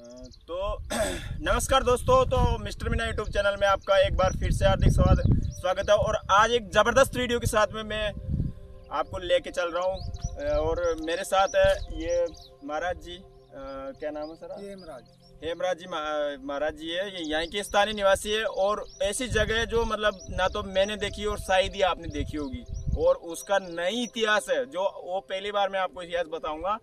तो नमस्कार दोस्तों तो मिस्टर मीना यूट्यूब चैनल में आपका एक बार फिर से हार्दिक स्वागत स्वागत है और आज एक ज़बरदस्त वीडियो के साथ में मैं आपको लेके चल रहा हूँ। और मेरे साथ है ये महाराज जी अ, क्या नाम है सर हेमराज। हेमराज जी महाराज जी है ये यहाँ के स्थानीय निवासी है और ऐसी जगह है जो मतलब ना तो मैंने देखी और शायद ही आपने देखी होगी। और उसका नई इतिहास है जो वो पहली बार मैं आपको इतिहास बताऊँगा।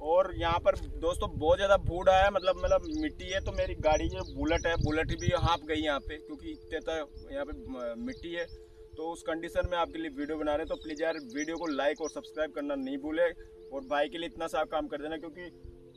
और यहाँ पर दोस्तों बहुत ज़्यादा भूड आया मतलब मतलब मिट्टी है तो मेरी गाड़ी जो बुलेट है, बुलेट भी हाँप गई यहाँ पे क्योंकि इतने तक यहाँ पे मिट्टी है। तो उस कंडीशन में आपके लिए वीडियो बना रहे हैं तो प्लीज़ यार वीडियो को लाइक और सब्सक्राइब करना नहीं भूले और भाई के लिए इतना सा काम कर देना क्योंकि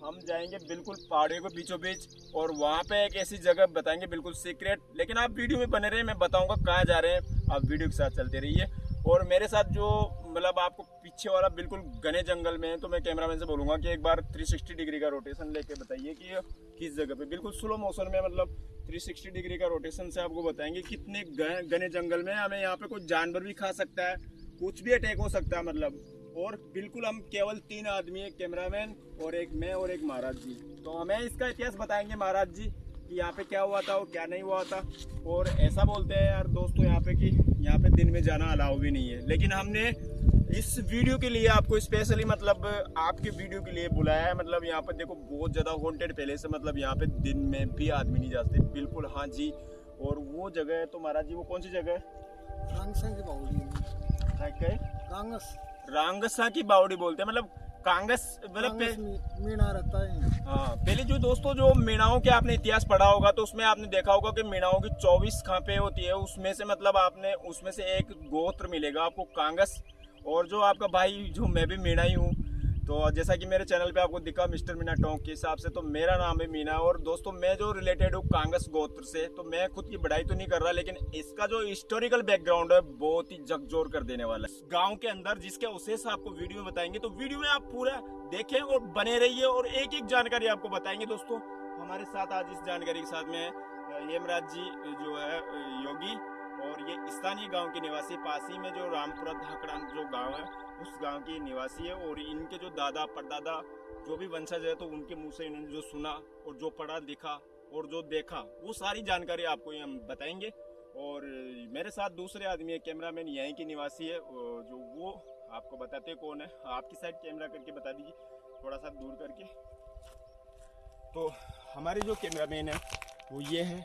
हम जाएँगे बिल्कुल पहाड़ियों के बीचों बीच और वहाँ पे एक ऐसी जगह बताएँगे बिल्कुल सीक्रेट लेकिन आप वीडियो में बने रहे मैं बताऊँगा कहाँ जा रहे हैं। आप वीडियो के साथ चलते रहिए। और मेरे साथ जो मतलब आपको पीछे वाला बिल्कुल घने जंगल में है तो मैं कैमरामैन से बोलूँगा कि एक बार 360 डिग्री का रोटेशन लेके बताइए कि किस जगह पे। बिल्कुल स्लो मोशन में मतलब 360 डिग्री का रोटेशन से आपको बताएँगे कितने घने जंगल में हमें यहाँ पे कोई जानवर भी खा सकता है, कुछ भी अटैक हो सकता है मतलब। और बिल्कुल हम केवल तीन आदमी एक कैमरामैन और एक मैं और एक महाराज जी। तो हमें इसका इतिहास बताएँगे महाराज जी। कि यहाँ पे क्या हुआ था और क्या नहीं हुआ था। और ऐसा बोलते हैं यार दोस्तों यहाँ पे कि यहाँ पे दिन में जाना अलाउ भी नहीं है। लेकिन हमने इस वीडियो के लिए आपको स्पेशली मतलब आपके वीडियो के लिए बुलाया है। मतलब यहाँ पर देखो बहुत ज़्यादा हॉन्टेड पहले से मतलब यहाँ पे दिन में भी आदमी नहीं जाते बिल्कुल हाँ जी। और वो जगह है तो महाराज जी वो कौन सी जगह है? कांगसा की कांगस रांगसा। की बावड़ी बोलते हैं। मतलब कांगस मतलब मीणा रहता है। हाँ पहले जो दोस्तों जो मीणाओं के आपने इतिहास पढ़ा होगा तो उसमें आपने देखा होगा कि मीणाओं की चौबीस खापे होती है उसमें से मतलब आपने उसमें से एक गोत्र मिलेगा आपको कांग्रेस। और जो आपका भाई जो मैं भी मीणा ही हूँ तो जैसा कि मेरे चैनल पे आपको दिखा, मिस्टर मीना टोंक के हिसाब से तो मेरा नाम है मीना और दोस्तों, मैं जो रिलेटेड हूँ कांगस गोत्र से तो मैं खुद की बढ़ाई तो नहीं कर रहा, लेकिन इसका जो हिस्टोरिकल बैकग्राउंड है, बहुत ही झकझोर कर देने वाला है। गाँव के अंदर जिसके अवशेष आपको वीडियो में बताएँगे तो वीडियो में आप पूरा देखें और बने रहिए और एक एक जानकारी आपको बताएँगे दोस्तों। हमारे साथ आज इस जानकारी के साथ में हेमराज जी जो है योगी और ये स्थानीय गाँव के निवासी, पासी में जो रामपुरा धाकड़ा जो गाँव है उस गाँव के निवासी है और इनके जो दादा, परदादा जो भी वंशज है तो उनके मुँह से इन्होंने जो सुना और जो पढ़ा, लिखा और जो देखा, वो सारी जानकारी आपको ये हम बताएँगे। और मेरे साथ दूसरे आदमी है कैमरा मैन यहीं के निवासी है जो वो आपको बताते कौन है। आपकी साइड कैमरा करके बता दीजिए, थोड़ा सा दूर करके। तो हमारे जो कैमरा मैन है, वो ये है।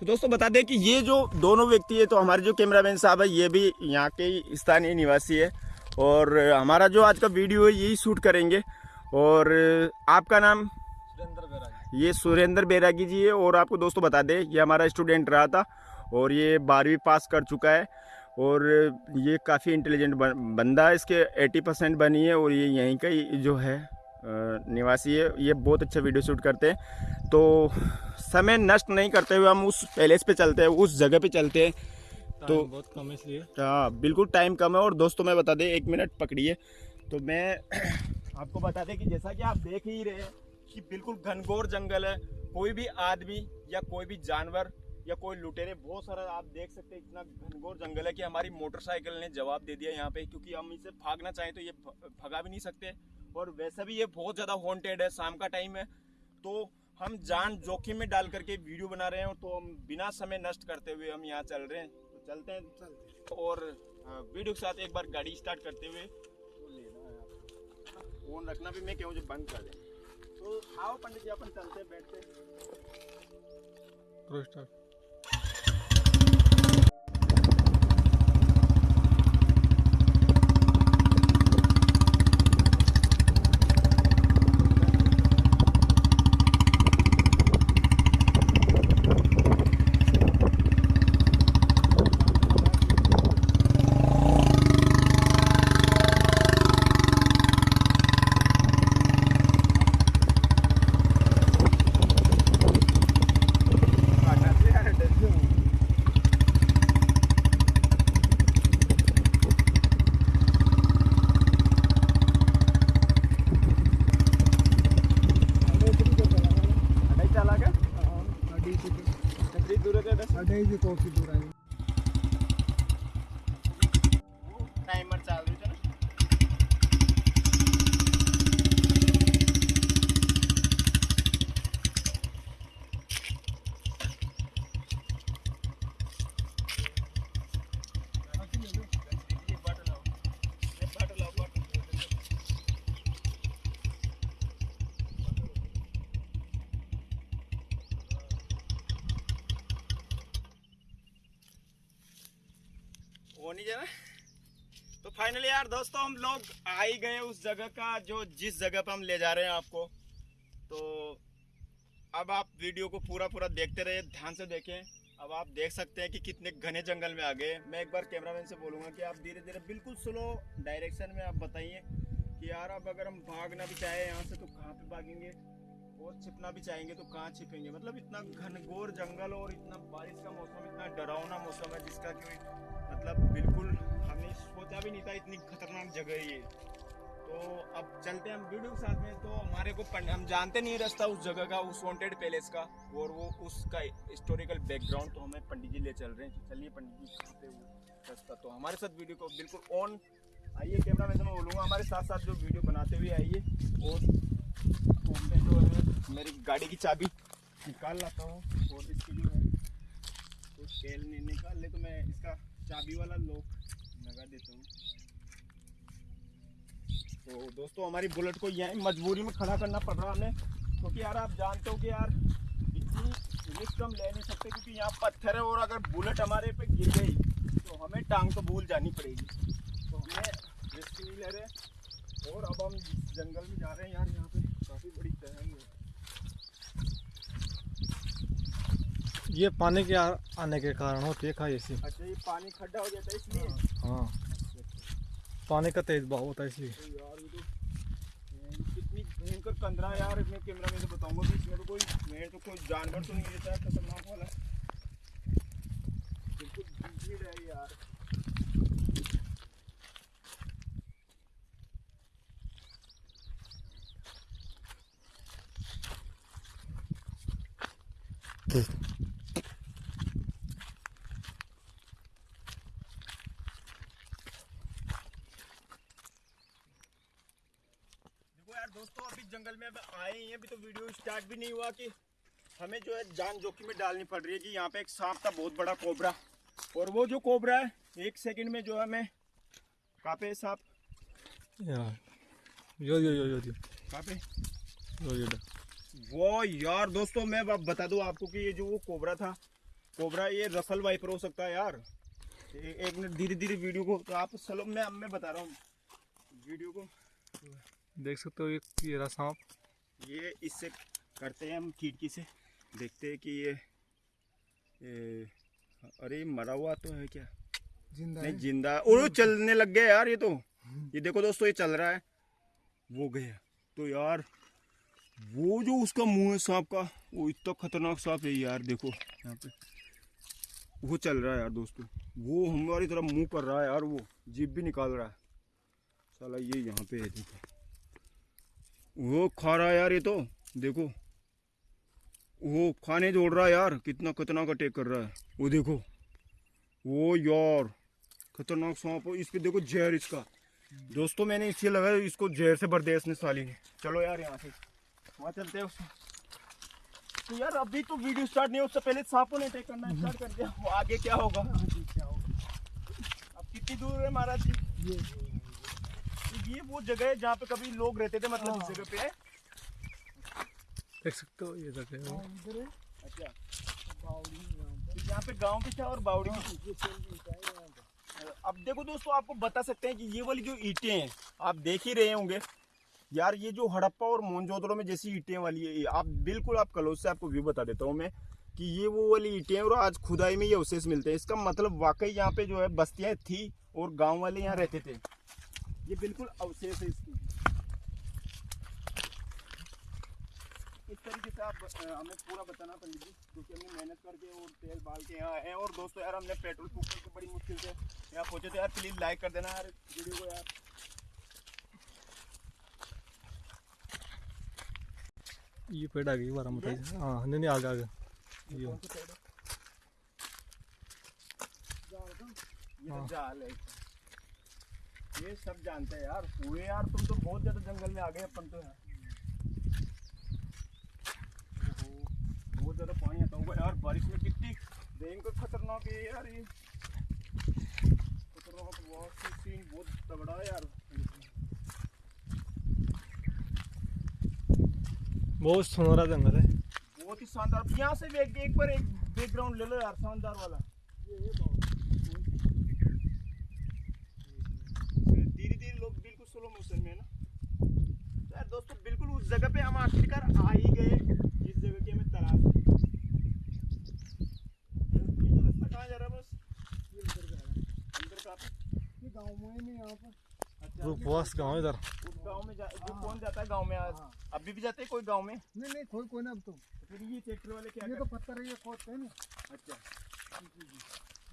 तो दोस्तों बता दें कि ये जो दोनों व्यक्ति है तो हमारे जो कैमरामैन साहब है ये भी यहाँ के स्थानीय निवासी है। और हमारा जो आज का वीडियो है यही शूट करेंगे। और आपका नाम? सुरेंद्र बैरागी। ये सुरेंद्र बैरागी जी है। और आपको दोस्तों बता दें ये हमारा स्टूडेंट रहा था और ये बारहवीं पास कर चुका है। और ये काफ़ी इंटेलिजेंट बंदा है इसके 80 परसेंट बनी है और ये यहीं का ही जो है निवासी है ये बहुत अच्छा वीडियो शूट करते हैं। तो समय नष्ट नहीं करते हुए हम उस पैलेस पे चलते हैं उस जगह पे चलते हैं। तो बहुत कम इसलिए। हाँ बिल्कुल टाइम कम है और दोस्तों मैं बता दें एक मिनट पकड़िए। तो मैं आपको बता दें कि जैसा कि आप देख ही रहे हैं कि बिल्कुल घनघोर जंगल है कोई भी आदमी या कोई भी जानवर या कोई लुटेरे बहुत सारा आप देख सकते हैं इतना घनघोर जंगल है कि हमारी मोटरसाइकिल ने जवाब दे दिया यहाँ पे क्योंकि हम इसे भागना चाहें तो ये भगा भी नहीं सकते। और वैसे भी ये बहुत ज़्यादा हॉन्टेड है शाम का टाइम है। तो हम जान जोखिम में डाल करके वीडियो बना रहे हैं तो हम बिना समय नष्ट करते हुए हम यहाँ चल रहे हैं। तो चलते हैं। चलते और वीडियो के साथ एक बार गाड़ी स्टार्ट करते हुए फ़ोन रखना भी मैं क्यों जो बंद कर दे तो आओ पंडित जी अपन चलते हैं, बैठते तेरा अडी जी कॉफ़ी दूर आई टाइमर चाल रही है ना वो नहीं जाना तो फाइनली यार दोस्तों, हम लोग आ ही गए उस जगह का, जो जिस जगह पर हम ले जा रहे हैं आपको। तो अब आप वीडियो को पूरा पूरा देखते रहिए, ध्यान से देखें। अब आप देख सकते हैं कि कितने घने जंगल में आ गए मैं एक बार कैमरामैन से बोलूँगा कि आप धीरे धीरे बिल्कुल स्लो डायरेक्शन में आप बताइए कि यार, अब अगर हम भागना भी चाहें यहाँ से तो कहाँ पे भागेंगे? और छिपना भी चाहेंगे तो कहाँ छिपेंगे? मतलब इतना घनघोर जंगल और इतना बारिश का मौसम, इतना डरावना मौसम है, जिसका कि मतलब बिल्कुल हमने सोचा भी नहीं था, इतनी खतरनाक जगह है ये। तो अब चलते हैं हम वीडियो के साथ में। तो हमारे को हम जानते नहीं रास्ता उस जगह का, उस वांटेड पैलेस का, और वो उसका हिस्टोरिकल बैकग्राउंड तो हमें पंडित जी ले चल रहे हैं। चलिए पंडित जी कहाँ पे रास्ता। तो हमारे साथ वीडियो को बिल्कुल ऑन आइए कैमरा मैन से मैं बोलूँगा, हमारे साथ साथ जो वीडियो बनाते हुए आइए। और तो मैं जो है मेरी गाड़ी की चाबी निकाल लाता हूँ, और इसकी जो है तो तेल नहीं निकाल ले तो मैं इसका चाबी वाला लॉक लगा देता हूँ। तो दोस्तों हमारी बुलेट को यहीं मजबूरी में खड़ा करना पड़ रहा हमें। क्योंकि यार आप जानते हो कि यार इतनी रिस्क हम ले नहीं सकते क्योंकि यहाँ पत्थर है और अगर बुलेट हमारे पे गिर गई तो हमें टांग तो भूल जानी पड़ेगी। तो हमें रिस्क नहीं ले रहे और अब हम जंगल में जा रहे हैं यार यहाँ पे काफ़ी बड़ी तहंग है। ये पानी के आने के कारण होती है खाई ऐसी। अच्छा ये पानी खड्डा हो जाता है इसलिए। हाँ। पानी का तेज बहाव होता है इसलिए। ये तो कितनी भयंकर कंदरा यार मैं कैमरा में तो बताऊँगा कि इसमें तो कोई मैं तो कोई जानवर तो नहीं देता है खतरनाक वाला बिल्कुल भीड़ है यार देखो यार दोस्तों अभी जंगल में अब आए ही अभी तो वीडियो स्टार्ट भी नहीं हुआ कि हमें जो है जान जोखिम में डालनी पड़ रही है कि यहाँ पे एक सांप था बहुत बड़ा कोबरा। और वो जो कोबरा है एक सेकंड में जो है हमें कहाँ पे सांप। यार यो यो यो यो यो। कहाँ पे यो यो। वो यार दोस्तों मैं अब बता दूँ आपको कि ये जो वो कोबरा था कोबरा ये रसल वाइपर हो सकता है यार। एक मिनट धीरे धीरे वीडियो को तो आप चलो मैं मैं बता रहा हूँ। वीडियो को। देख सकते हो ये ये रहा सांप। ये इससे करते हैं हम खिड़की से। देखते हैं कि ये, ये अरे मरा हुआ तो है क्या? ज़िंदा नहीं ज़िंदा। और चलने लग गया यार ये तो। ये देखो दोस्तों ये चल रहा है। वो गया। तो यार वो जो उसका मुँह है सांप का वो इतना खतरनाक सांप है यार देखो यहाँ पे। वो चल रहा है यार दोस्तों। वो हमारी तरफ़ मुँह कर रहा है यार वो। जीप भी निकाल रहा है। साला ये यहाँ पे है देखो। वो खा रहा यार ये तो देखो। वो खाने जोड़ रहा यार, कितना खतरनाक अटैक कर रहा है। वो देखो, वो यार, खतरनाक सांप इस पे देखो जहर इसका। दोस्तों, मैंने इसलिए लगा इसको जहर से भर दिया इसने साली ने। चलो यार, यहाँ से। वहाँ चलते हैं तो यार, अभी तो वीडियो स्टार्ट नहीं हो उससे पहले सांपों ने अटैक करना स्टार्ट कर दिया। आगे क्या होगा? अब कितनी दूर है महाराज जी? ये वो जगह है जहाँ पे कभी लोग रहते थे मतलब इस जगह पे है। देख सकते हो ये जगह है। अच्छा। तो यहाँ पे गाँव भी था और बावड़ी भी अब देखो दोस्तों आपको बता सकते हैं कि ये वाली जो ईंटें हैं आप देख ही रहे होंगे। यार ये जो हड़प्पा और मोहनजोदड़ो में जैसी ईंटें वाली है आप बिल्कुल आप कलोज से आपको व्यू बता देता हूँ मैं कि ये वो वाली ईंटें हैं और आज खुदाई में ये अवशेष मिलते हैं। इसका मतलब वाकई यहाँ पे जो है बस्तियाँ थी और गाँव वाले यहाँ रहते थे। ये बिल्कुल अवशेष है इसकी। इस तरीके से आप हमें पूरा बताना पंडित जी क्योंकि हमने मेहनत करके और तेल बाल के यहाँ हैं। और दोस्तों यार हमने पेट्रोल फूक करके बड़ी मुश्किल से यहाँ पहुँचे थे। यार प्लीज़ लाइक कर देना यार वीडियो को यार। ये पेड़ आ गई बारह मत हाँ नहीं नहीं आगे आगे। ये। है? ये। तो जाल है। ये सब जानते हैं यार। पूरे यार तुम तो बहुत ज़्यादा जंगल में आ गए अपन तो यार बहुत ज़्यादा पानी आता होगा यार बारिश में कितनी भयंकर खतरनाक है यार ये। खतरनाक बहुत सीन बहुत तगड़ा है यार। बहुत सुनहरा जंगल है। बहुत ही शानदार। यहाँ से भी एक, एक बार एक बैकग्राउंड ले लो यार शानदार वाला। स्लो मोशन में है ना। तो यार दोस्तों बिल्कुल उस जगह पे हम आखिरकार आ ही गए जिस जगह की हमें तलाश थी। ये जो रास्ता कहाँ जा रहा है बस? ये इधर जा रहा है। अंदर का ये गाँव में ही यहाँ पर अच्छा रूपवास इधर। गाँव में जा जो कौन जाता है गाँव में? आज हाँ। अभी भी जाते हैं कोई गाँव में? नहीं नहीं कोई कोई ना अब तो। तो फिर ये ट्रैक्टर वाले क्या ये तो पत्थर है ये खोदते हैं ना। अच्छा।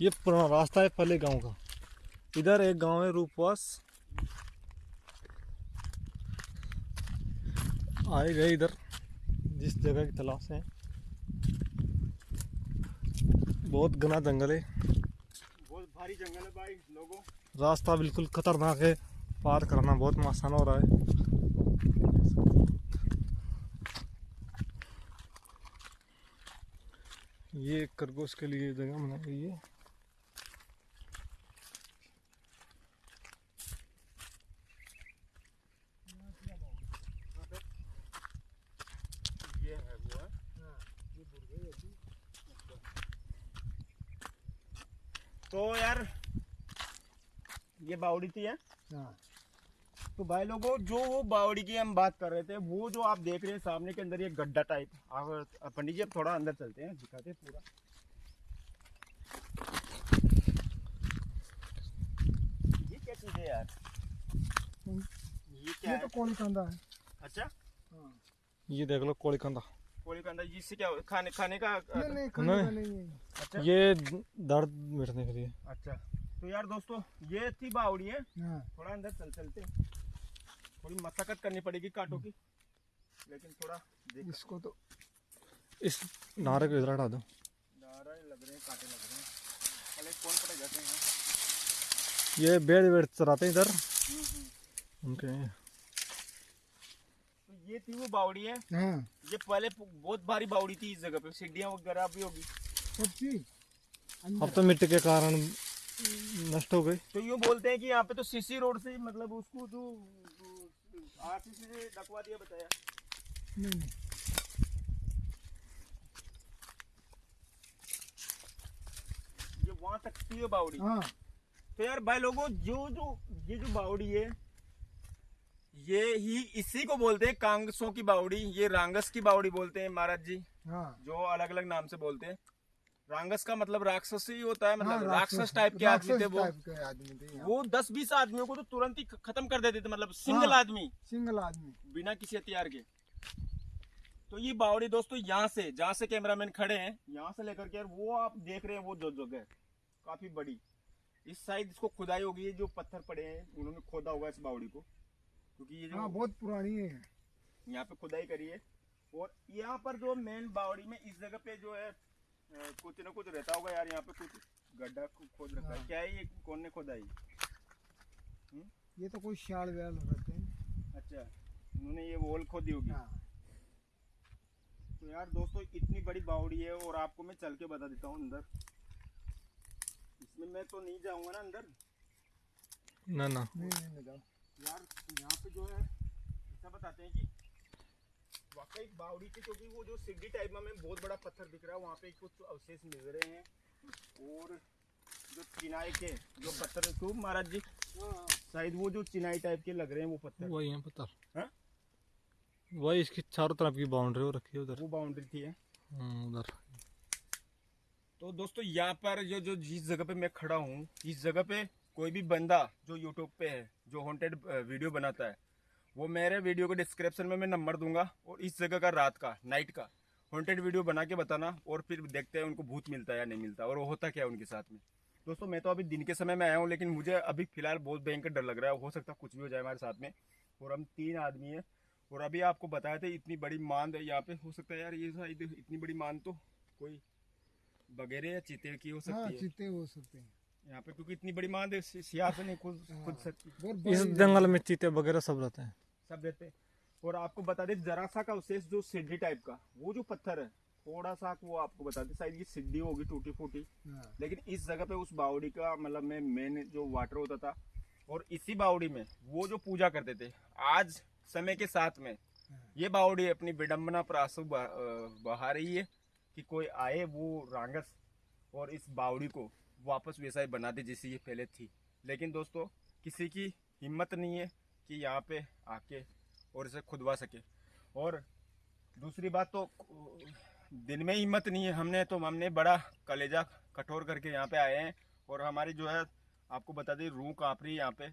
ये पुराना रास्ता है पहले गाँव का। इधर एक गाँव है रूपवास। आए गए इधर जिस जगह की तलाश है। बहुत घना जंगल है। बहुत भारी जंगल है भाई लोगों। रास्ता बिल्कुल खतरनाक है। पार करना बहुत आसान हो रहा है। ये खरगोश के लिए जगह बनाई गई है ये है वो है तो यार ये बावड़ी थी है? हाँ। तो भाई लोगों जो वो बावड़ी की हम बात कर रहे थे वो जो आप देख रहे हैं सामने के अंदर ये गड्ढा टाइप आप पंडित जी अब थोड़ा अंदर चलते हैं दिखाते हैं पूरा। ये क्या चीज़ है यार? ये क्या ये तो कौन कंधा है। अच्छा? हाँ। ये देख लो कोड़ी अंदर इससे क्या खाने खाने का नहीं नहीं खाने का नहीं। नहीं है। अच्छा। ये दर्द मिटने के लिए। अच्छा। तो यार दोस्तों ये थी बावड़ी है? हाँ। थोड़ा अंदर चल चलते थोड़ी मशक्कत करनी पड़ेगी कांटों की। लेकिन थोड़ा देख। इसको तो इस नारे को इधर हटा दो। नारा लग रहे हैं कांटे लग रहे हैं। पहले कौन पड़े जाते हैं। ये बेड़ वेड़ चराते हैं इधर। हम्म, हम्म। उनके ये थी वो बावड़ी है। हाँ। ये पहले बहुत भारी बावड़ी थी इस जगह पे सीढ़ियाँ वगैरह भी होगी। अब तो मिट्टी के कारण नष्ट हो गई। तो यूँ बोलते हैं कि यहाँ पे तो सीसी रोड से मतलब उसको जो आरसीसी से डकवा दिया बताया। नहीं। नहीं ये वहाँ तक थी बावड़ी। हाँ। तो यार भाई लोगों जो जो ये जो बावड़ी है ये ही इसी को बोलते हैं कांगसों की बावड़ी ये रांगस की बावड़ी बोलते हैं महाराज जी। हाँ। जो अलग अलग नाम से बोलते हैं। रांगस का मतलब राक्षस ही होता है हाँ, मतलब राक्षस टाइप के आदमी थे वो। आदमी थे वो दस बीस आदमियों को तो तुरंत ही खत्म कर देते थे मतलब सिंगल हाँ। आदमी। सिंगल आदमी। बिना किसी हथियार के। तो ये बावड़ी दोस्तों यहाँ से जहाँ से कैमरामैन खड़े हैं यहाँ से लेकर के वो आप देख रहे हैं वो जो जगह काफ़ी बड़ी। इस साइड इसको खुदाई होगी जो पत्थर पड़े हैं उन्होंने खोदा होगा इस बावड़ी को। क्योंकि ये हाँ जो बहुत पुरानी है। यहाँ पे खुदाई करी है। और यहाँ पर जो मेन बावड़ी में इस जगह पे जो है कुछ न कुछ रहता होगा यार यहाँ पे कुछ गड्ढा खोद रखा है। हाँ। क्या है ये? कौन ने खोदा है? ये तो कोई शाल व्याल रहते हैं। अच्छा उन्होंने ये वॉल खोदी होगी। हाँ। तो यार दोस्तों इतनी बड़ी बावड़ी है और आपको मैं चल के बता देता हूँ अंदर। इसमें मैं तो नहीं जाऊँगा ना अंदर। ना ना। नहीं नहीं नहीं जाओ यार यहाँ पे जो है ऐसा बताते हैं कि वाकई बावड़ी थी क्योंकि वो जो सिड्डी टाइप में हमें बहुत बड़ा पत्थर दिख रहा है वहाँ पे कुछ अवशेष मिल रहे हैं। और जो चिनाई के जो पत्थर क्यों महाराज जी? शायद वो जो चिनाई टाइप के लग रहे हैं वो पत्थर। वही है पत्थर। हाँ? वही इसकी चारों तरफ़ की बाउंड्री हो रखी है उधर। वो बाउंड्री थी है? हम्म, उधर। तो दोस्तों यहाँ पर जो जो जिस जगह पे मैं खड़ा हूँ इस जगह पे कोई भी बंदा जो यूट्यूब पे है जो हॉन्टेड वीडियो बनाता है वो मेरे वीडियो के डिस्क्रिप्शन में मैं नंबर दूँगा और इस जगह का रात का नाइट का हॉन्टेड वीडियो बना के बताना और फिर देखते हैं उनको भूत मिलता है या नहीं मिलता और वो होता क्या है उनके साथ में। दोस्तों मैं तो अभी दिन के समय में आया हूँ लेकिन मुझे अभी फ़िलहाल बहुत भयंकर डर लग रहा है। हो सकता है कुछ भी हो जाए हमारे साथ में। और हम तीन आदमी हैं और अभी आपको बताया था इतनी बड़ी मांद है यहाँ पे। हो सकता है यार ये शायद इतनी बड़ी मांद तो कोई बगेरे या चीते की हो हाँ सकती है। चीते हो सकते हैं। यहाँ पे क्योंकि इतनी बड़ी मांद है सि- नहीं खुद खुद हाँ। सकती इस जंगल में चीते वगैरह सब रहते हैं। सब रहते हैं। और आपको बता दे जरा सा का अवशेष जो सिड्डी टाइप का वो जो पत्थर है थोड़ा सा वो आपको बता दे शायद ये सिड्डी होगी टूटी फूटी हाँ, लेकिन इस जगह पे उस बावड़ी का मतलब में मेन जो वाटर होता था और इसी बावड़ी में वो जो पूजा करते थे आज समय के साथ में ये बावड़ी अपनी विडम्बना पर आँसू बहा बहा रही है कि कोई आए वो रांगस और इस बावड़ी को वापस वैसा ही बना दे जैसी ये पहले थी। लेकिन दोस्तों, किसी की हिम्मत नहीं है कि यहाँ पे आके और इसे खुदवा सके। और दूसरी बात तो दिन में हिम्मत नहीं है। हमने तो हमने बड़ा कलेजा कठोर करके यहाँ पे आए हैं। और हमारी जो है, आपको बता दें, रूह काँप रही है यहाँ पे।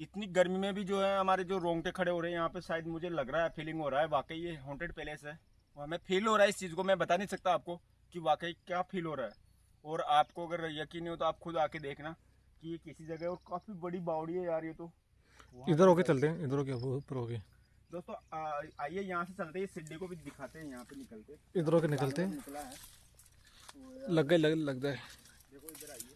इतनी गर्मी में भी जो है, हमारे जो रोंगटे खड़े हो रहे हैं यहाँ पे, शायद मुझे लग रहा है फीलिंग हो रहा है। वाकई ये हॉन्टेड पैलेस है। और हमें फील हो रहा है इस चीज़ को, मैं बता नहीं सकता आपको कि वाकई क्या फील हो रहा है। और आपको अगर यकीन नहीं हो तो आप खुद आके देखना कि ये किसी जगह और काफ़ी बड़ी बावड़ी है यार ये तो। इधर होके चलते हैं इधर होके ऊपर होके। दोस्तों आइए यहाँ से चलते हैं सिड्डी को भी दिखाते हैं यहाँ पे निकलते इधर होके निकलते हैं। निकला है। तो लग गए लग लग जाए देखो इधर आइए।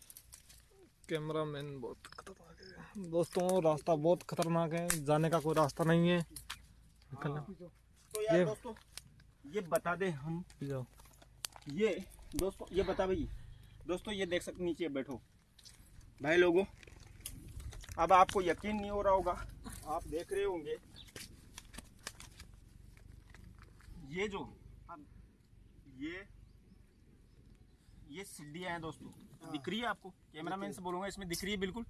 कैमरा मैन बहुत खतरनाक है। दोस्तों रास्ता बहुत खतरनाक है जाने का कोई रास्ता नहीं है। निकलना। तो यार ये- दोस्तों ये बता दें हम। जाओ। ये दोस्तों ये बता भाई। दोस्तों ये देख सकते नीचे बैठो। भाई लोगों अब आपको यकीन नहीं हो रहा होगा आप देख रहे होंगे। ये जो अब ये ये सीढ़ियाँ हैं दोस्तों। दिख रही है आपको? कैमरामैन से बोलूँगा इसमें दिख रही है बिल्कुल।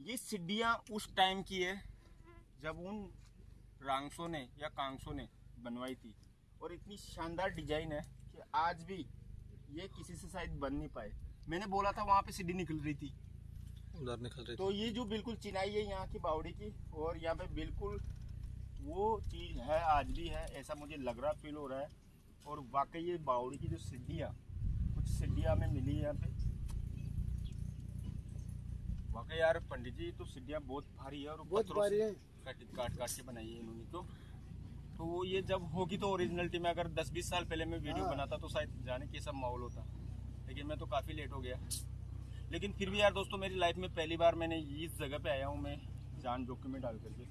ये सीढ़ियाँ उस टाइम की है जब उन रांगसों ने या कांगसों ने बनवाई थी। और इतनी शानदार डिज़ाइन है कि आज भी ये किसी से शायद बन नहीं पाए। मैंने बोला था वहाँ पे सीढ़ी निकल रही थी। उधर निकल रही तो ये जो बिल्कुल चिनाई है यहाँ की बावड़ी की और यहाँ पे बिल्कुल वो चीज़ है आज भी है ऐसा मुझे लग रहा फील हो रहा है। और वाकई ये बावड़ी की जो सीढ़ियाँ कुछ सीढ़ियाँ हमें मिली है यहाँ पे। वाकई यार पंडित जी तो सीढ़ियाँ बहुत भारी है और बहुत भारी है। काट काट काट के बनाई है इन्होंने तो तो वो ये जब होगी तो ओरिजिनलिटी में अगर 10-20 साल पहले मैं वीडियो हाँ। बनाता तो शायद जाने के सब माहौल होता। लेकिन मैं तो काफ़ी लेट हो गया। लेकिन फिर भी यार दोस्तों मेरी लाइफ में पहली बार मैंने इस जगह पे आया हूँ मैं जान जोखिम में डाल करके।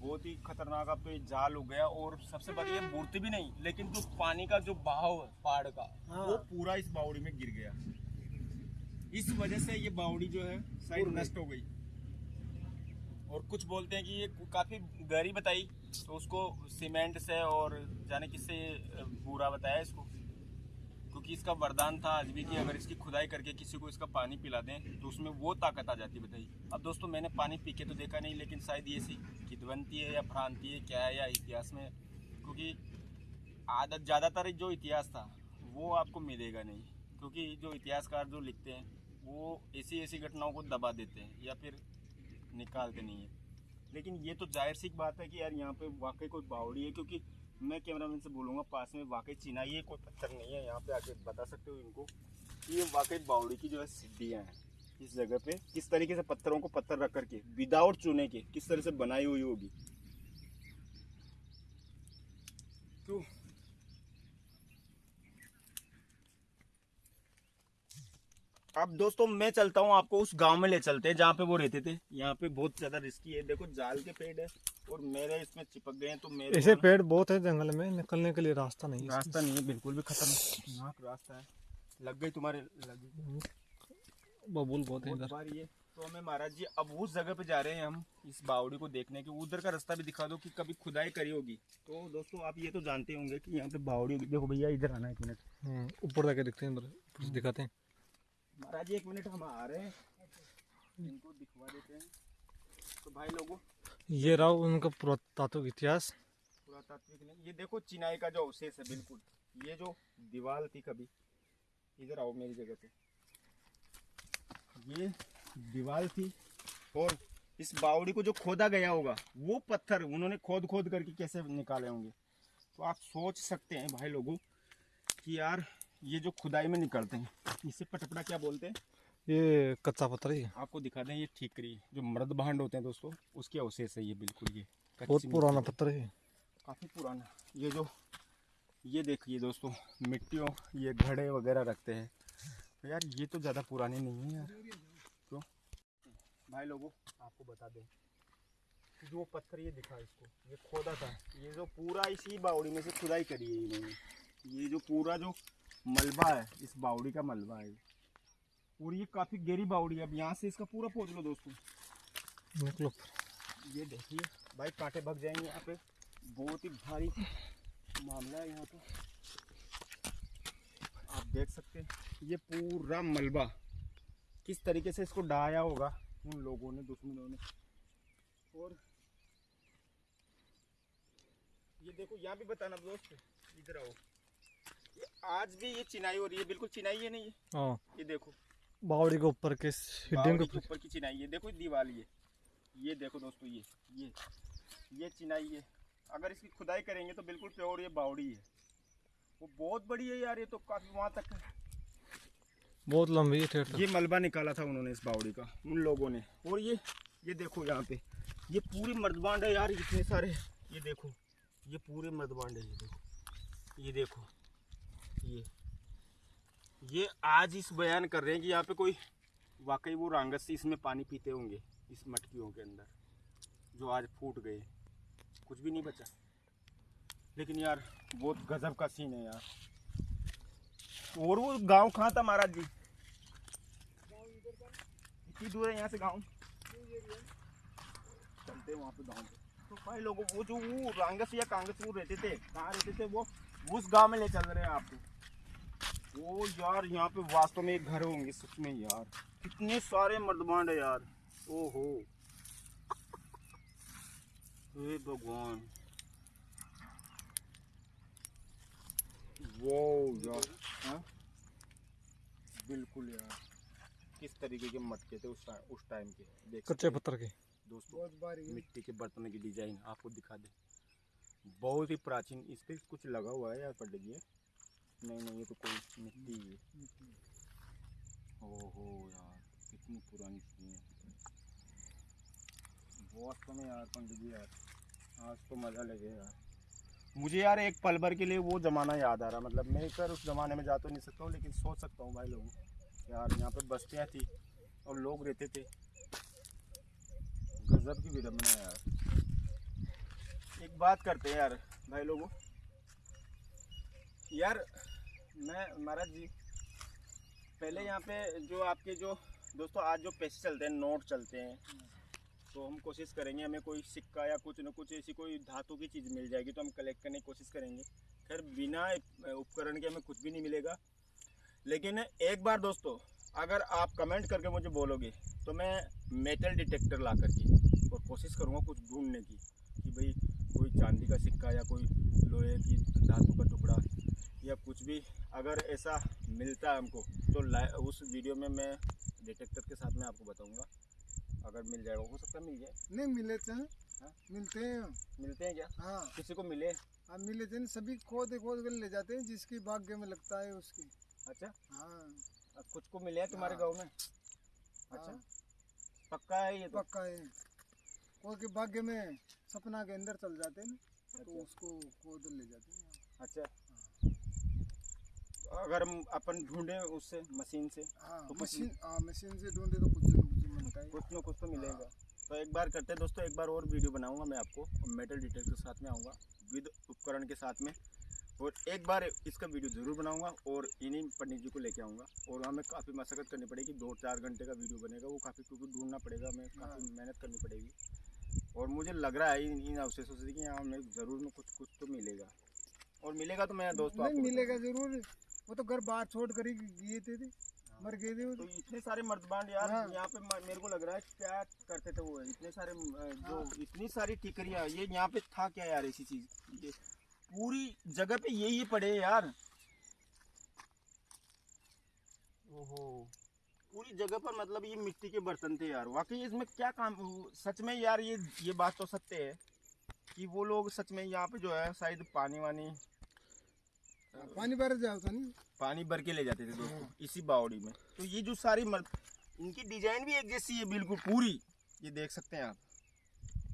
बहुत ही खतरनाक अब तो ये जाल हो गया और सबसे बड़ी ये मूर्ति भी नहीं लेकिन जो पानी का जो बहाव है पहाड़ का हाँ। वो पूरा इस बावड़ी में गिर गया। इस वजह से ये बावड़ी जो है शायद नष्ट हो गई। और कुछ बोलते हैं कि ये काफ़ी गहरी बताई तो उसको सीमेंट से और जाने किससे पूरा बताया इसको? क्योंकि इसका वरदान था आज भी कि अगर इसकी खुदाई करके किसी को इसका पानी पिला दें तो उसमें वो ताकत आ जाती बताइए अब दोस्तों, मैंने पानी पी के तो देखा नहीं, लेकिन शायद ये सी किदवंती है या भ्रांति है, क्या है या इतिहास में, क्योंकि आदत ज़्यादातर जो इतिहास था, वो आपको मिलेगा नहीं। क्योंकि जो इतिहासकार जो लिखते हैं, वो ऐसी ऐसी घटनाओं को दबा देते हैं, या फिर निकालते नहीं है। लेकिन ये तो ज़ाहिर सी बात है कि यार यहाँ पे वाकई कोई बावड़ी है क्योंकि मैं कैमरामैन से बोलूँगा पास में वाकई चिनाई है कोई पत्थर नहीं है यहाँ पे आके बता सकते हो इनको कि ये वाकई बावड़ी की जो है सिद्धियाँ हैं इस जगह पे। किस तरीके से पत्थरों को पत्थर रख करके विदाउट चुने के किस तरह से बनाई हुई होगी। तो अब दोस्तों मैं चलता हूँ आपको उस गाँव में ले चलते हैं जहाँ पे वो रहते थे। यहाँ पे बहुत ज़्यादा रिस्की है। देखो जाल के पेड़ है और मेरे इसमें चिपक गए हैं तो मेरे ऐसे पेड़ बहुत है जंगल में निकलने के लिए रास्ता नहीं रास्ता नहीं है बिल्कुल भी खतरनाक रास्ता है। लग गई तुम्हारे लगी बबूल बहुत है इधर। ये तो हमें महाराज जी अब उस जगह पे जा रहे हैं हम इस बावड़ी को देखने के। उधर का रास्ता भी दिखा दो कि कभी खुदाई करी होगी। तो दोस्तों आप ये तो जानते होंगे कि यहाँ पे बावड़ी होगी देखो भैया इधर आना एक मिनट। हम्म, ऊपर जाके दिखते हैं से दिखाते हैं। महाराज एक मिनट हम आ रहे हैं। इनको दिखवा देते हैं। तो भाई लोगों ये रहा उनका पुरातात्विक इतिहास। पुरातात्विक नहीं ये देखो चिनाई का जो अवशेष है बिल्कुल। ये जो दीवार थी कभी इधर आओ मेरी जगह पे। ये दीवार थी और इस बावड़ी को जो खोदा गया होगा वो पत्थर उन्होंने खोद खोद करके कैसे निकाले होंगे? तो आप सोच सकते हैं भाई लोगों कि यार ये जो खुदाई में निकलते हैं इसे पटपड़ा क्या बोलते हैं? ये कच्चा पत्थर ही है। आपको दिखा दें ये ठीकरी जो मर्द भांड होते हैं दोस्तों उसके अवशेष है ये बिल्कुल ये बहुत पुराना पत्थर है। काफ़ी पुराना। ये जो ये देखिए दोस्तों मिट्टियों ये घड़े वगैरह रखते हैं। तो यार ये तो ज़्यादा पुराने नहीं है यार। क्यों? भाई लोगों आपको बता दें जो पत्थर ये दिखा इसको ये खोदा था। ये जो पूरा इसी बावड़ी में से खुदाई करी है इन्होंने। ये जो पूरा जो मलबा है इस बावड़ी का मलबा है। और ये काफ़ी गहरी बावड़ी है अब यहाँ से इसका पूरा पहुँच लो दोस्तों। निकलो ये देखिए भाई कांटे भग जाएँगे यहाँ पे। बहुत ही भारी मामला है यहाँ पे। आप देख सकते हैं ये पूरा मलबा। किस तरीके से इसको डाया होगा उन लोगों ने दुश्मनों ने। और ये देखो यहाँ भी बताना दोस्त इधर आओ। आज भी ये चिनाई हो रही है बिल्कुल चिनाई है नहीं हाँ। ये देखो। बावड़ी के ऊपर के हिडिंग के ऊपर। की चिनाई है। देखो दीवार ये। ये देखो दोस्तों ये ये ये चिनाई है। अगर इसकी खुदाई करेंगे तो बिल्कुल प्योर ये बावड़ी है। वो बहुत बड़ी है यार ये तो काफ़ी वहाँ तक है। बहुत लंबी है ये मलबा निकाला था उन्होंने इस बावड़ी का उन लोगों ने। और ये ये देखो यहाँ पे। ये पूरी मर्दबांड है यार इतने सारे। ये देखो ये पूरे मर्दबांड है ये देखो। ये देखो। ये आज इस बयान कर रहे हैं कि यहाँ पे कोई वाकई वो रांगस से इसमें पानी पीते होंगे, इस मटकियों के अंदर, जो आज फूट गए। कुछ भी नहीं बचा। लेकिन यार, बहुत गजब का सीन है यार। और वो गाँव कहाँ था महाराज जी? कितनी दूर है यहाँ से गाँव? चलते वहाँ पे गाँव तो भाई लोगों, वो जो वो रांगस या कांगस वो रहते थे, कहाँ रहते थे वो? उस गाँव में ले चल रहे हैं आपको वो यार यहाँ पे वास्तव में एक घर होंगे सच में यार। कितने सारे मर्दबांड है यार। ओहो। हे भगवान। वो यार। हाँ? बिल्कुल यार। किस तरीके के मटके थे उस टाइम उस टाइम के? देख कच्चे पत्थर के। दोस्तों मिट्टी के बर्तनों की डिज़ाइन आपको दिखा दे। बहुत ही प्राचीन इस पे कुछ लगा हुआ है यार पंडित जी। नहीं नहीं, ये तो कोई मिट्टी है ओहो यार, कितनी पुरानी चीज़ है। बहुत समय यार, पंडित जी यार। आज तो मज़ा लगे यार। मुझे यार एक पल भर के लिए वो ज़माना याद आ रहा। मतलब मैं सर उस ज़माने में जा तो नहीं सकता हूँ, लेकिन सोच सकता हूँ भाई लोगों यार, यहाँ पे बस्तियाँ थी और लोग रहते थे। गजब की विडम्बना यार। एक बात करते हैं यार, भाई लोगों यार, मैं, महाराज जी, पहले यहाँ पे जो आपके जो, दोस्तों, आज जो पैसे चलते हैं, नोट चलते हैं तो हम कोशिश करेंगे, हमें कोई सिक्का या कुछ ना कुछ ऐसी कोई धातु की चीज़ मिल जाएगी तो हम कलेक्ट करने की कोशिश करेंगे। खैर, बिना उपकरण के हमें कुछ भी नहीं मिलेगा। लेकिन एक बार, दोस्तों, अगर आप कमेंट करके मुझे बोलोगे तो मैं मेटल डिटेक्टर ला करके, और कोशिश करूँगा कुछ ढूँढने की, कि भाई कोई चांदी का सिक्का या कोई लोहे की धातु का टुकड़ा या कुछ भी अगर ऐसा मिलता है हमको तो उस वीडियो में मैं डिटेक्टर के साथ में आपको बताऊँगा। अगर मिल जाएगा हो सकता है मिल जाए। नहीं मिले थे हाँ? मिलते हैं। मिलते हैं क्या? हाँ। किसी को मिले? अब मिले थे सभी खोद खोद कर ले जाते हैं जिसकी भाग्य में लगता है उसकी। अच्छा? हाँ। कुछ को मिले हैं तुम्हारे गाँव में? अच्छा। हाँ, पक्का है ये तो? पक्का है। कोई के भाग्य में सपना के अंदर चल जाते हैं तो अच्छा। उसको खोद ले जाते हैं। अच्छा। तो अगर हम अपन ढूंढे उससे मशीन से हाँ तो मशीन हाँ मशीन से ढूंढे तो कुछ न कुछ मिलता है कुछ ना कुछ तो मिलेगा। तो एक बार करते हैं दोस्तों एक बार और वीडियो बनाऊँगा मैं आपको मेटल डिटेक्टर के साथ में आऊँगा विद उपकरण के साथ में। और एक बार इसका वीडियो ज़रूर बनाऊँगा और इन्हीं पंडित जी को लेके आऊँगा। और हमें काफ़ी मशक्कत करनी पड़ेगी दो चार घंटे का वीडियो बनेगा वो काफ़ी क्योंकि ढूंढना पड़ेगा हमें काफ़ी मेहनत करनी पड़ेगी। और मुझे लग रहा है इन इन अवशेषों से कि यहाँ हमें ज़रूर में कुछ कुछ तो मिलेगा। और मिलेगा तो मैं दोस्तों आपको मिलेगा ज़रूर। वो तो घर बाहर छोड़ कर ही गए थे, थे मर गए थे तो तो। इतने सारे मर्दबांड यार हाँ। यहाँ पे मेरे को लग रहा है क्या करते थे वो इतने सारे जो इतनी सारी टिकरियाँ ये यहाँ पे था क्या यार ऐसी चीज़? ये पूरी जगह पे यही पड़े यार। ओहो। पूरी जगह पर मतलब ये मिट्टी के बर्तन थे यार। वाकई इसमें क्या काम सच में यार ये ये बात तो सत्य है कि वो लोग सच में यहाँ पे जो है शायद पानी वानी पानी भर जाता था नहीं। पानी भर के ले जाते थे दोस्तों इसी बावड़ी में। तो ये जो सारी मर्द इनकी डिज़ाइन भी एक जैसी है बिल्कुल पूरी ये देख सकते हैं आप।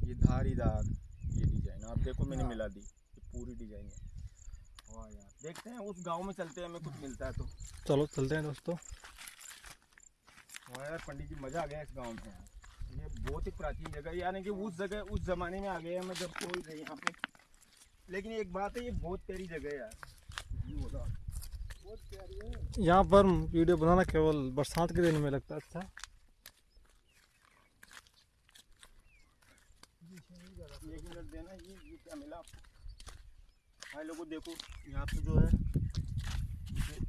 ये धारीदार ये डिज़ाइन आप देखो मैंने मिला दी ये पूरी डिज़ाइन है। वाह यार देखते हैं उस गाँव में चलते हैं हमें कुछ मिलता है तो। चलो चलते हैं दोस्तों। वाह यार पंडित जी मज़ा आ गया इस गाँव में यार। ये बहुत ही प्राचीन जगह यानी कि उस जगह उस जमाने में आ गए हैं मैं जब कोई नहीं यहाँ पे। लेकिन एक बात है ये बहुत प्यारी जगह है यार। यहाँ पर वीडियो बनाना केवल बरसात के दिन में लगता अच्छा। एक मिनट देना ये ये क्या मिला आपको भाई लोगों देखो यहाँ पे जो है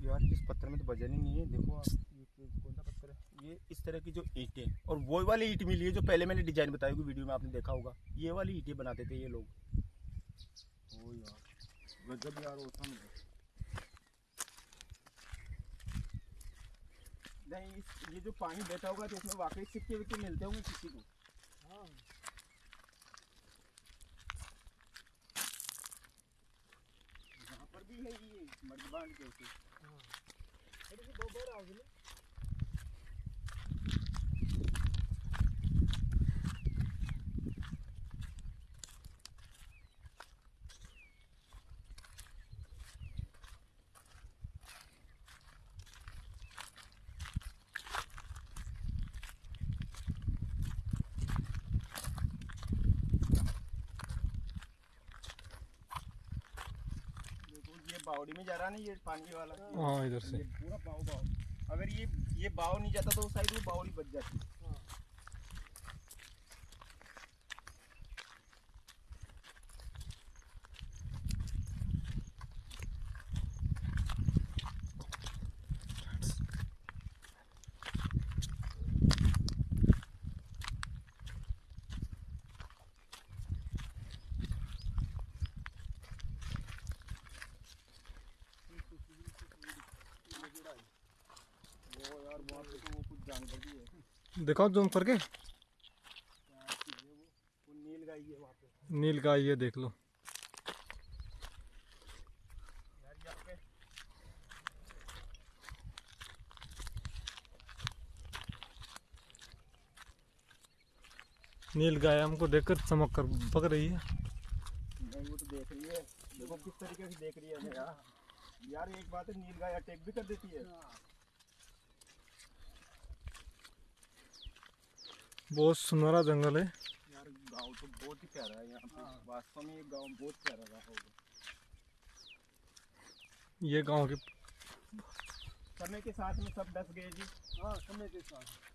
यार इस पत्थर में तो वज़न ही नहीं है देखो आप कौन सा पत्थर है? ये इस तरह की जो ईंटें और वो वाली ईंट मिली है जो पहले मैंने डिज़ाइन बताई होगी वीडियो में आपने देखा होगा। ये वाली ईंटें बनाते थे ये लोग। ओ यार गजब यार होता मुझे नहीं इस- ये जो पानी बैठा होगा तो इसमें वाकई सिक्के विक्के मिलते होंगे किसी को? हाँ। यहाँ पर भी है ये मर्दबान के ऊपर हाँ। दो बार आ गए देखो ये बावड़ी में जा रहा ना ये पानी वाला। हाँ इधर से। पूरा बाव बाव अगर ये ये बाव नहीं जाता तो उस साइड में बावड़ी बच जाती वो यार वहाँ पे तो वो कुछ जानवर भी है दिखाओ जूम करके। है नील गाय है वहाँ पे नील गाय ये देख लो। नील गाय हमको देखकर चमक कर पक रही है। वो तो देख रही है। देखो किस तरीके से देख रही है यार। यार एक बात है नील गाय अटैक भी कर देती है। बहुत सुनहरा जंगल है। यार गाँव तो बहुत ही प्यारा है यहाँ पे। वास्तव में ये गाँव बहुत प्यारा रहा होगा। ये गाँव के समय के साथ में सब डस गए जी। हाँ समय के साथ।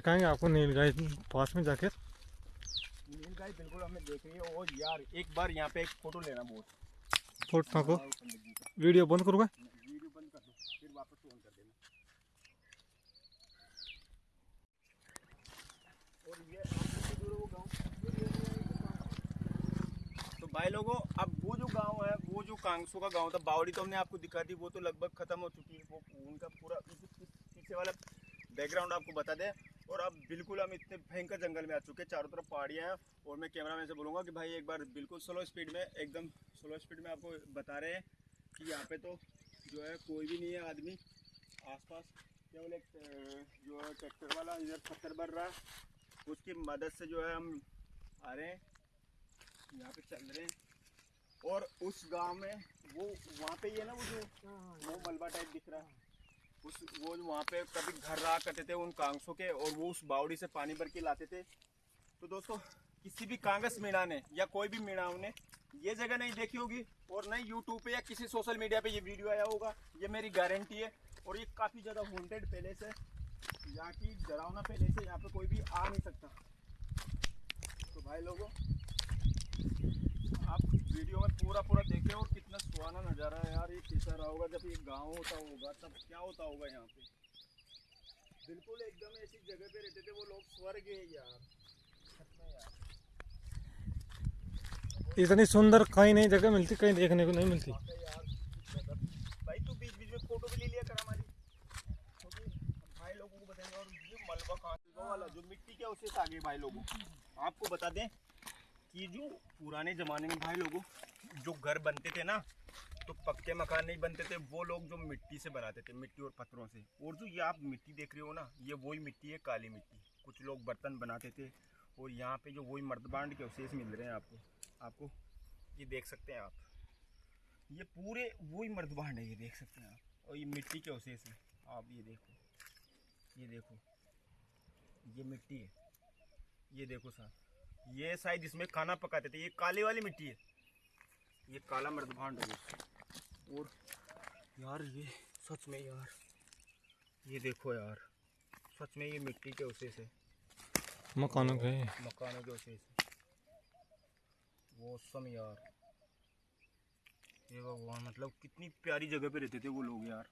दिखाएँगे आपको नील गाय पास में जाकर नील गाय बिल्कुल हमें देख रही है। और यार एक बार यहाँ पे एक फ़ोटो लेना बहुत। फ़ोटो जी का वीडियो बंद करूँगा। वीडियो बंद कर दो फिर वापस ऑन कर देना। और ये तो भाई लोगों अब वो जो गाँव है वो जो कांगसो का गाँव था बावड़ी तो हमने आपको दिखा दी वो तो लगभग खत्म हो चुकी है। वो उनका पूरा पीछे वाला बैकग्राउंड आपको बता दें। और अब बिल्कुल हम इतने भयंकर जंगल में आ चुके हैं। चारों तरफ़ पहाड़ियाँ हैं और मैं कैमरा मैन से बोलूँगा कि भाई एक बार बिल्कुल स्लो स्पीड में एकदम स्लो स्पीड में आपको बता रहे हैं कि यहाँ पे तो जो है कोई भी नहीं है आदमी। आसपास केवल एक जो है ट्रैक्टर वाला इधर पत्थर भर रहा है। उसकी मदद से जो है हम आ रहे हैं। यहाँ पे चल रहे हैं। और उस गाँव में वो वहाँ पे ये ना वो जो वो मलबा टाइप दिख रहा है। उस वो वहाँ पे कभी घर रहा करते थे उन कांगसों के और वो उस बावड़ी से पानी भर के लाते थे। तो दोस्तों, किसी भी कांगस मीणा ने या कोई भी मीणाओं ने ये जगह नहीं देखी होगी और नहीं यूट्यूब पे या किसी सोशल मीडिया पे ये वीडियो आया होगा। ये मेरी गारंटी है और ये काफ़ी ज़्यादा वॉन्टेड पैलेस है। यहाँ की डरावना पैलेस है, यहाँ पे कोई भी आ नहीं सकता। तो भाई लोगों आप वीडियो में पूरा पूरा देखें और कितना सुहाना नज़ारा है यार ये कैसा रहा होगा जब ये गाँव होता होगा तब क्या होता होगा यहाँ पे? बिल्कुल एकदम ऐसी जगह पे रहते थे वो लोग स्वर्ग है यार। इतनी सुंदर कहीं नहीं जगह मिलती कहीं देखने को नहीं मिलती। भाई तू बीच बीच में फ़ोटो भी ले लिया कर हमारी। भाई लोगों को बताएँगे और मलबा कहाँ वाला जो मिट्टी के उससे आगे भाई लोगों आपको बता दें कि जो पुराने ज़माने में भाई लोगों, जो घर बनते थे ना तो पक्के मकान नहीं बनते थे, वो लोग जो मिट्टी से बनाते थे, मिट्टी और पत्थरों से। और जो ये आप मिट्टी देख रहे हो ना, ये वही मिट्टी है, काली मिट्टी। कुछ लोग बर्तन बनाते थे, और यहाँ पे जो वही मर्दबांड के अवशेष मिल रहे हैं आपको। आपको ये देख सकते हैं आप। ये पूरे वही मर्दबांड है, ये देख सकते हैं आप। और ये मिट्टी के अवशेष है। आप ये देखो ये देखो, ये मिट्टी है। ये देखो साहब। ये शायद इसमें खाना पकाते थे ये काली वाली मिट्टी है। ये काला मर्दभांड है। और यार ये सच में यार ये देखो यार सच में ये मिट्टी के अवशेष है मकानों के। मकानों के है वो सम यार। ये भगवान मतलब कितनी प्यारी जगह पे रहते थे वो लोग यार।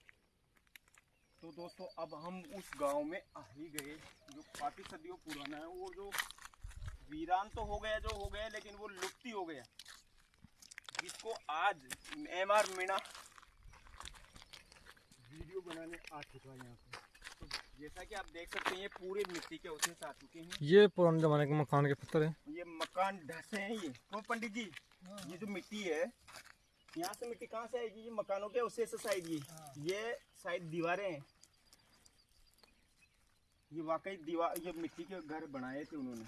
तो दोस्तों अब हम उस गाँव में आ ही गए जो काफ़ी सदियों पुराना है वो जो वीरान तो हो गया जो हो गया लेकिन वो लुप्त ही हो गया जिसको आज एम आर मीणा वीडियो बनाने आ चुका है यहाँ पे। तो जैसा कि आप देख सकते हैं ये पूरे मिट्टी के उसमें आ चुके हैं। ये पुराने जमाने के मकान के पत्थर है। ये मकान ढसे हैं ये। तो पंडित जी ये जो मिट्टी है यहाँ से मिट्टी कहाँ से आएगी? ये मकानों के उससे साइड ये ये साइड दीवारें हैं। ये वाकई दीवार ये मिट्टी के घर बनाए थे उन्होंने।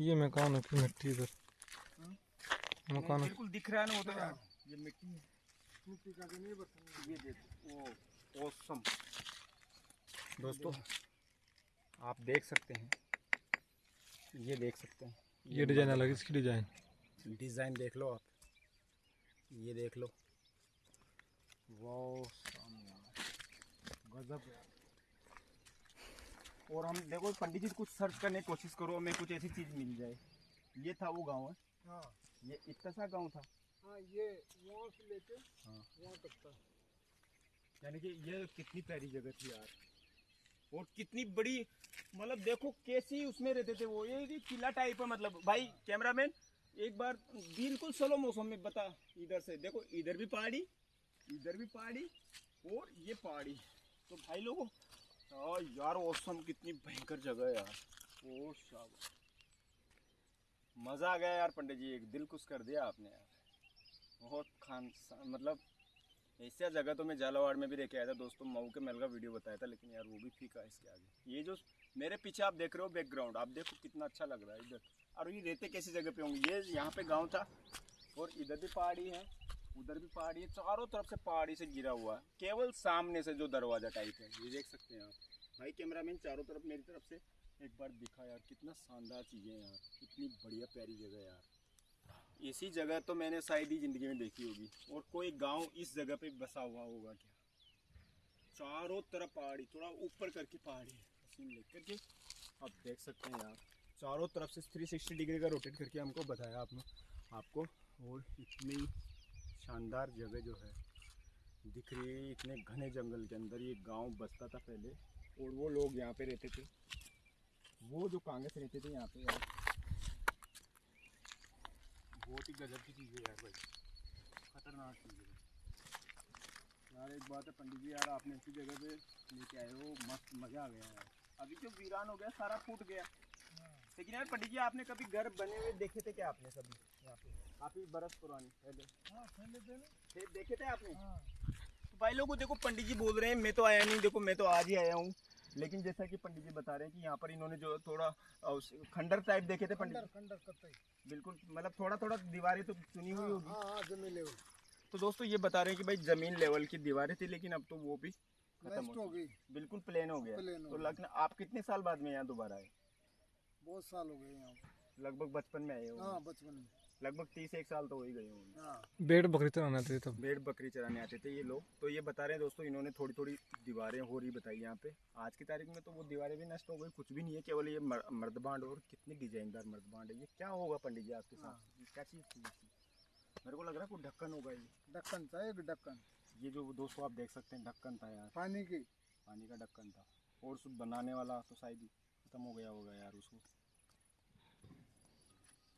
ये मकान है की मिट्टी इधर? मकान है। बिल्कुल दिख रहा है ना वो तो। यार ये मिट्टी है। मिट्टी का नहीं बर्तन ये देखो वो ओसम दोस्तों आप देख सकते हैं। ये देख सकते हैं। ये डिज़ाइन अलग इसकी डिज़ाइन। डिज़ाइन देख लो आप। ये देख लो। वाह गजब। यार और हम देखो पंडित जी कुछ सर्च करने की कोशिश करो हमें कुछ ऐसी चीज़ मिल जाए। ये था वो गाँव है? हाँ। ये इतना सा गाँव था? हाँ ये वहाँ से लेके हाँ। वहाँ तक था यानी कि ये कितनी प्यारी जगह थी यार। और कितनी बड़ी मतलब देखो कैसी उसमें रहते थे वो। ये किला टाइप है मतलब। भाई कैमरामैन एक बार बिल्कुल स्लो मौसम में बता इधर से। देखो इधर भी पहाड़ी इधर भी पहाड़ी और ये पहाड़ी। तो भाई लोगों हाँ यार ओसम कितनी भयंकर जगह है यार। ओ शाबाश। मज़ा आ गया यार पंडित जी एक दिल खुश कर दिया आपने यार। बहुत खान मतलब ऐसा जगह तो मैं झालावाड़ में भी देखे आया था दोस्तों मऊ के महल का वीडियो बताया था लेकिन यार वो भी फीका है इसके आगे। ये जो मेरे पीछे आप देख रहे हो बैकग्राउंड आप देखो कितना अच्छा लग रहा है इधर। और ये रहते कैसी जगह पे होंगे? ये यहाँ पे गाँव था और इधर भी पहाड़ी है। उधर भी पहाड़ी है, चारों तरफ़ से पहाड़ी से गिरा हुआ है। केवल सामने से जो दरवाज़ा टाइप है, ये देख सकते हैं आप। भाई कैमरामैन चारों तरफ़, मेरी तरफ़ से एक बार दिखा यार, कितना शानदार चीज़ें हैं यार, कितनी बढ़िया प्यारी जगह यार। ऐसी जगह तो मैंने शायद ही ज़िंदगी में देखी होगी, और कोई गाँव इस जगह पे बसा हुआ होगा क्या? चारों तरफ़ पहाड़ी, थोड़ा ऊपर करके पहाड़ी है लेकर के आप देख सकते हैं यार। चारों तरफ़ से 360 डिग्री का रोटेट करके हमको बताया आपने, आपको, और इतनी शानदार जगह जो है दिख रही है इतने घने जंगल के अंदर। ये गाँव बसता था पहले और वो लोग यहाँ पे रहते थे। वो जो कांग्रेस रहते थे यहाँ पे यार। बहुत ही गजब की चीज़ है यार भाई। खतरनाक चीज़ है। यार एक बात है पंडित जी यार आपने ऐसी जगह पे लेके आए हो मस्त मज़ा आ गया यार। अभी जो वीरान हो गया सारा फूट गया। लेकिन यार पंडित जी आपने कभी घर बने हुए देखे थे क्या आपने कभी यहाँ पे? काफ़ी बरस पुरानी पहले हाँ थे देखे थे आपने? हाँ। तो भाई लोगों देखो पंडित जी बोल रहे हैं मैं तो आया नहीं देखो मैं तो आज ही आया हूँ। लेकिन जैसा कि पंडित जी बता रहे हैं कि यहाँ पर इन्होंने जो थोड़ा खंडर टाइप देखे थे पंडित खंडर बिल्कुल मतलब थोड़ा थोड़ा दीवारें तो चुनी हुई होगी। हाँ हाँ ज़मीन लेवल तो दोस्तों ये बता रहे हैं कि भाई ज़मीन लेवल की दीवारें थी लेकिन अब तो वो भी खत्म हो गई। बिल्कुल प्लेन हो गया। प्लेन हो तो। लगना आप कितने साल बाद में यहाँ दोबारा आए? बहुत साल हो गए यहाँ। लगभग बचपन में आए हाँ बचपन में। लगभग तीस एक साल तो हो ही गए होंगे। हाँ। बेड़ बकरी चलाने आते थे तब। भेड़ बकरी चराने आते थे ये लोग। तो ये बता रहे हैं दोस्तों इन्होंने थोड़ी थोड़ी दीवारें हो रही बताई यहाँ पे। आज की तारीख में तो वो दीवारें भी नष्ट हो गई कुछ भी नहीं है केवल ये मर्द मर्दबांड और कितनी डिजाइनदार मर्दबांड है ये। क्या होगा पंडित जी आपके साथ? ये क्या चीज़ थी मेरे को लग रहा है कोई ढक्कन होगा ये। ढक्कन था एक ढक्कन। ये जो दोस्तों आप देख सकते हैं ढक्कन था यार। पानी की। पानी का ढक्कन था। और बनाने वाला तो शायद ही खत्म हो गया होगा यार उसको।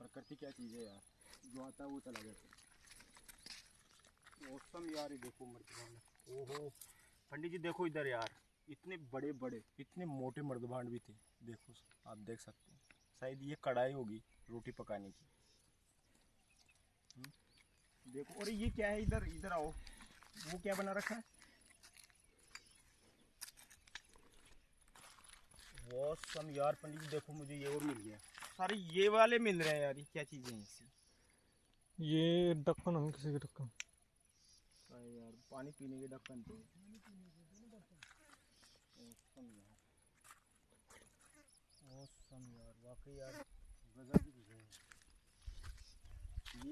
प्रकृति क्या चीज़ है यार। जो आता है वो चला जाता है। मौसम यार ये देखो मर्दबान ओहो पंडित जी देखो इधर यार इतने बड़े बड़े इतने मोटे मर्दबान भी थे। देखो आप देख सकते हैं। शायद ये कढ़ाई होगी रोटी पकाने की। हम्म, देखो और ये क्या है इधर इधर आओ। वो क्या बना रखा है? वो सम यार पंडित जी देखो मुझे ये और मिल गया। सारे ये वाले मिल रहे हैं यार ये क्या चीज़ें हैं ऐसी ये ढक्कन है किसी के ढक्कन। यार पानी पीने के ढक्कन थे औसम यार। वाकई यार। गजब की चीज़ें हैं।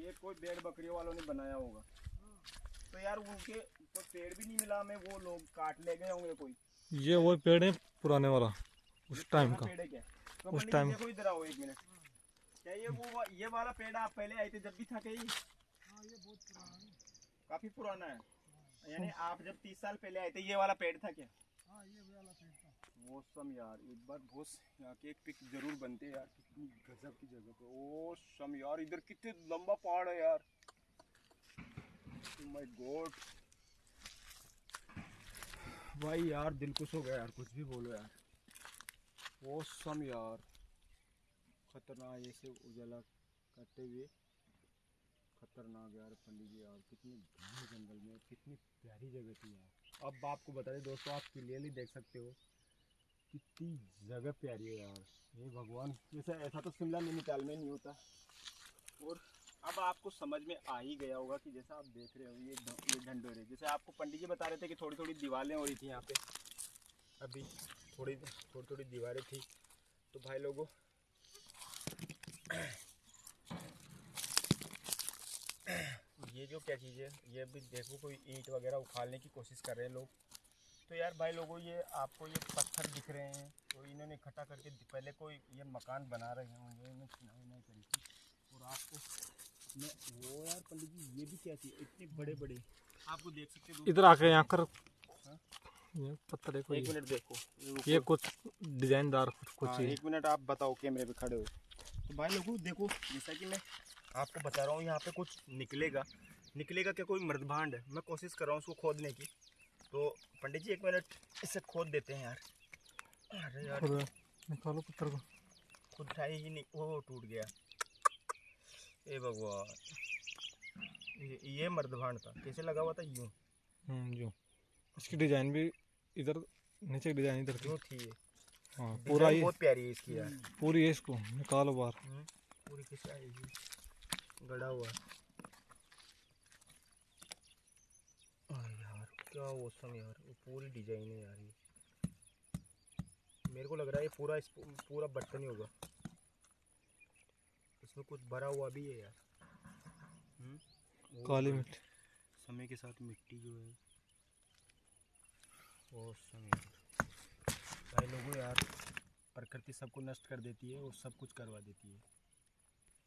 ये कोई भेड़ बकरियों वालों ने बनाया होगा। तो यार उनके तो पेड़ भी नहीं मिला हमें वो लोग काट ले गए होंगे कोई। ये वो पेड़ है पुराने वाला उस टाइम का। पेड़ है क्या? तो उस टाइम- देखो इधर आओ एक मिनट। क्या ये वो ये वाला पेड़ आप पहले आए थे जब भी था कहीं। हाँ ये बहुत पुराना है। काफ़ी पुराना है। यानी आप जब तीस साल पहले आए थे ये वाला पेड़ था क्या? हाँ ये वाला पेड़ था। मौसम यार एक बार भोस यहाँ की एक पिक ज़रूर बनते हैं यार कितनी गजब की जगह पे। ओ सम यार इधर कितने लंबा पहाड़ है यार। माय गॉड भाई यार दिल खुश हो गया यार कुछ भी बोलो यार। वो सम यार। खतरनाक ऐसे उजाला करते हुए खतरनाक यार पंडित जी, यार कितनी घने जंगल में, कितनी प्यारी जगह थी यार। अब आपको बता दें दोस्तों, आप क्लियरली देख सकते हो, कितनी जगह प्यारी है यार। हे भगवान, जैसे ऐसा तो शिमला नैनीताल में नहीं होता। और अब आपको समझ में आ ही गया होगा कि जैसा आप देख रहे हो, ये ये ढंडोरे जैसे आपको पंडित जी बता रहे थे कि थोड़ी थोड़ी दीवारें हो रही थी यहाँ पे। अभी थोड़ी थोड़ी थोड़ी दीवारें थी। तो भाई लोगों ये जो क्या चीज़ है ये अभी देखो कोई ईंट वगैरह उखाड़ने की कोशिश कर रहे हैं लोग। तो यार भाई लोगों ये आपको ये पत्थर दिख रहे हैं तो इन्होंने इकट्ठा करके पहले कोई ये मकान बना रहे होंगे नहीं करी थी। और आपको मैं वो यार पंडित जी ये भी क्या चीज़ इतने बड़े बड़े आपको देख सकते हो। इधर आके यहाँ कर। हाँ? ये पत्थर एक मिनट देखो ये कुछ डिजाइनदार कुछ हाँ, एक मिनट आप बताओ कैमरे पे खड़े हो। तो भाई लोगों देखो जैसा कि मैं आपको बता रहा हूँ यहाँ पे कुछ निकलेगा। निकलेगा क्या कोई मृदभांड है? मैं कोशिश कर रहा हूँ उसको खोदने की। तो पंडित जी एक मिनट इसे खोद देते हैं यार। अरे यार। निकालो पत्थर को। खुद उठाई ही नहीं वो टूट गया। ए भगवान ये, ये मर्दभांड था। कैसे लगा हुआ था? यूँ। हम्म जो इसकी डिज़ाइन भी इधर नीचे डिज़ाइन इधर की यूँ थी। ये हाँ पूरा ये बहुत प्यारी है इसकी यार। पूरी है इसको निकालो बाहर। हम्म, पूरी कैसे आएगी? गड़ा हुआ। आ यार क्या औसम यार वो पूरी डिज़ाइन है यार ये। मेरे को लग रहा है ये पूरा इस पूरा बर्तन ही होगा। इसमें कुछ भरा हुआ भी है यार। हम्म, काली मिट्टी। समय के साथ मिट्टी जो है। औसम यार। भाई लोगों यार। प्रकृति सबको नष्ट कर देती है और सब कुछ करवा देती है।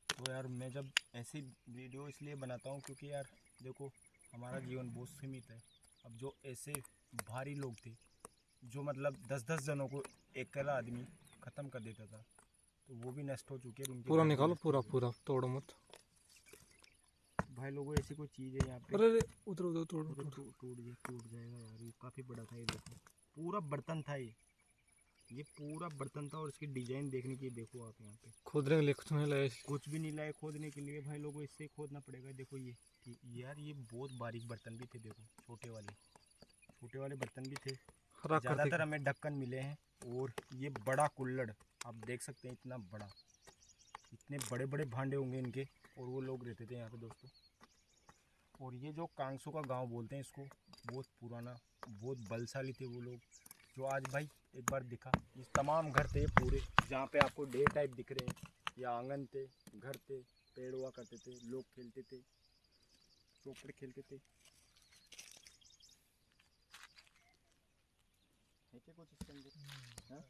तो यार मैं जब ऐसी वीडियो इसलिए बनाता हूँ क्योंकि यार देखो हमारा जीवन बहुत सीमित है। अब जो ऐसे भारी लोग थे जो मतलब दस दस जनों को एक अकेला आदमी ख़त्म कर देता था तो वो भी नष्ट हो चुके हैं। पूरा निकालो पूरा पूरा तोड़ो मत। भाई लोगों ऐसी कोई चीज़ है यहाँ पे? अरे उधर उधर तोड़ो टूट जाएगा यार ये काफ़ी बड़ा था ये देखो। पूरा बर्तन था ये। ये पूरा बर्तन था और इसकी डिज़ाइन देखने के लिए देखो आप यहाँ पे। खोदने के लिए कुछ नहीं लाया कुछ भी नहीं लाए खोदने के लिए। भाई लोगों इससे खोदना पड़ेगा। देखो ये यार ये बहुत बारीक बर्तन भी थे देखो छोटे वाले। छोटे वाले बर्तन भी थे। ज़्यादातर हमें ढक्कन मिले हैं और ये बड़ा कुल्लड़ आप देख सकते हैं इतना बड़ा। इतने बड़े बड़े भांडे होंगे इनके और वो लोग रहते थे यहाँ पे दोस्तों। और ये जो कांगसू का गाँव बोलते हैं इसको बहुत पुराना बहुत बलशाली थे वो लोग। जो आज भाई एक बार दिखा। ये तमाम घर थे पूरे जहाँ पे आपको डे टाइप दिख रहे हैं। या आँगन थे घर थे पेड़ हुआ करते थे लोग खेलते थे चौपड़ खेलते थे। है क्या कुछ इसके अंदर? हाँ?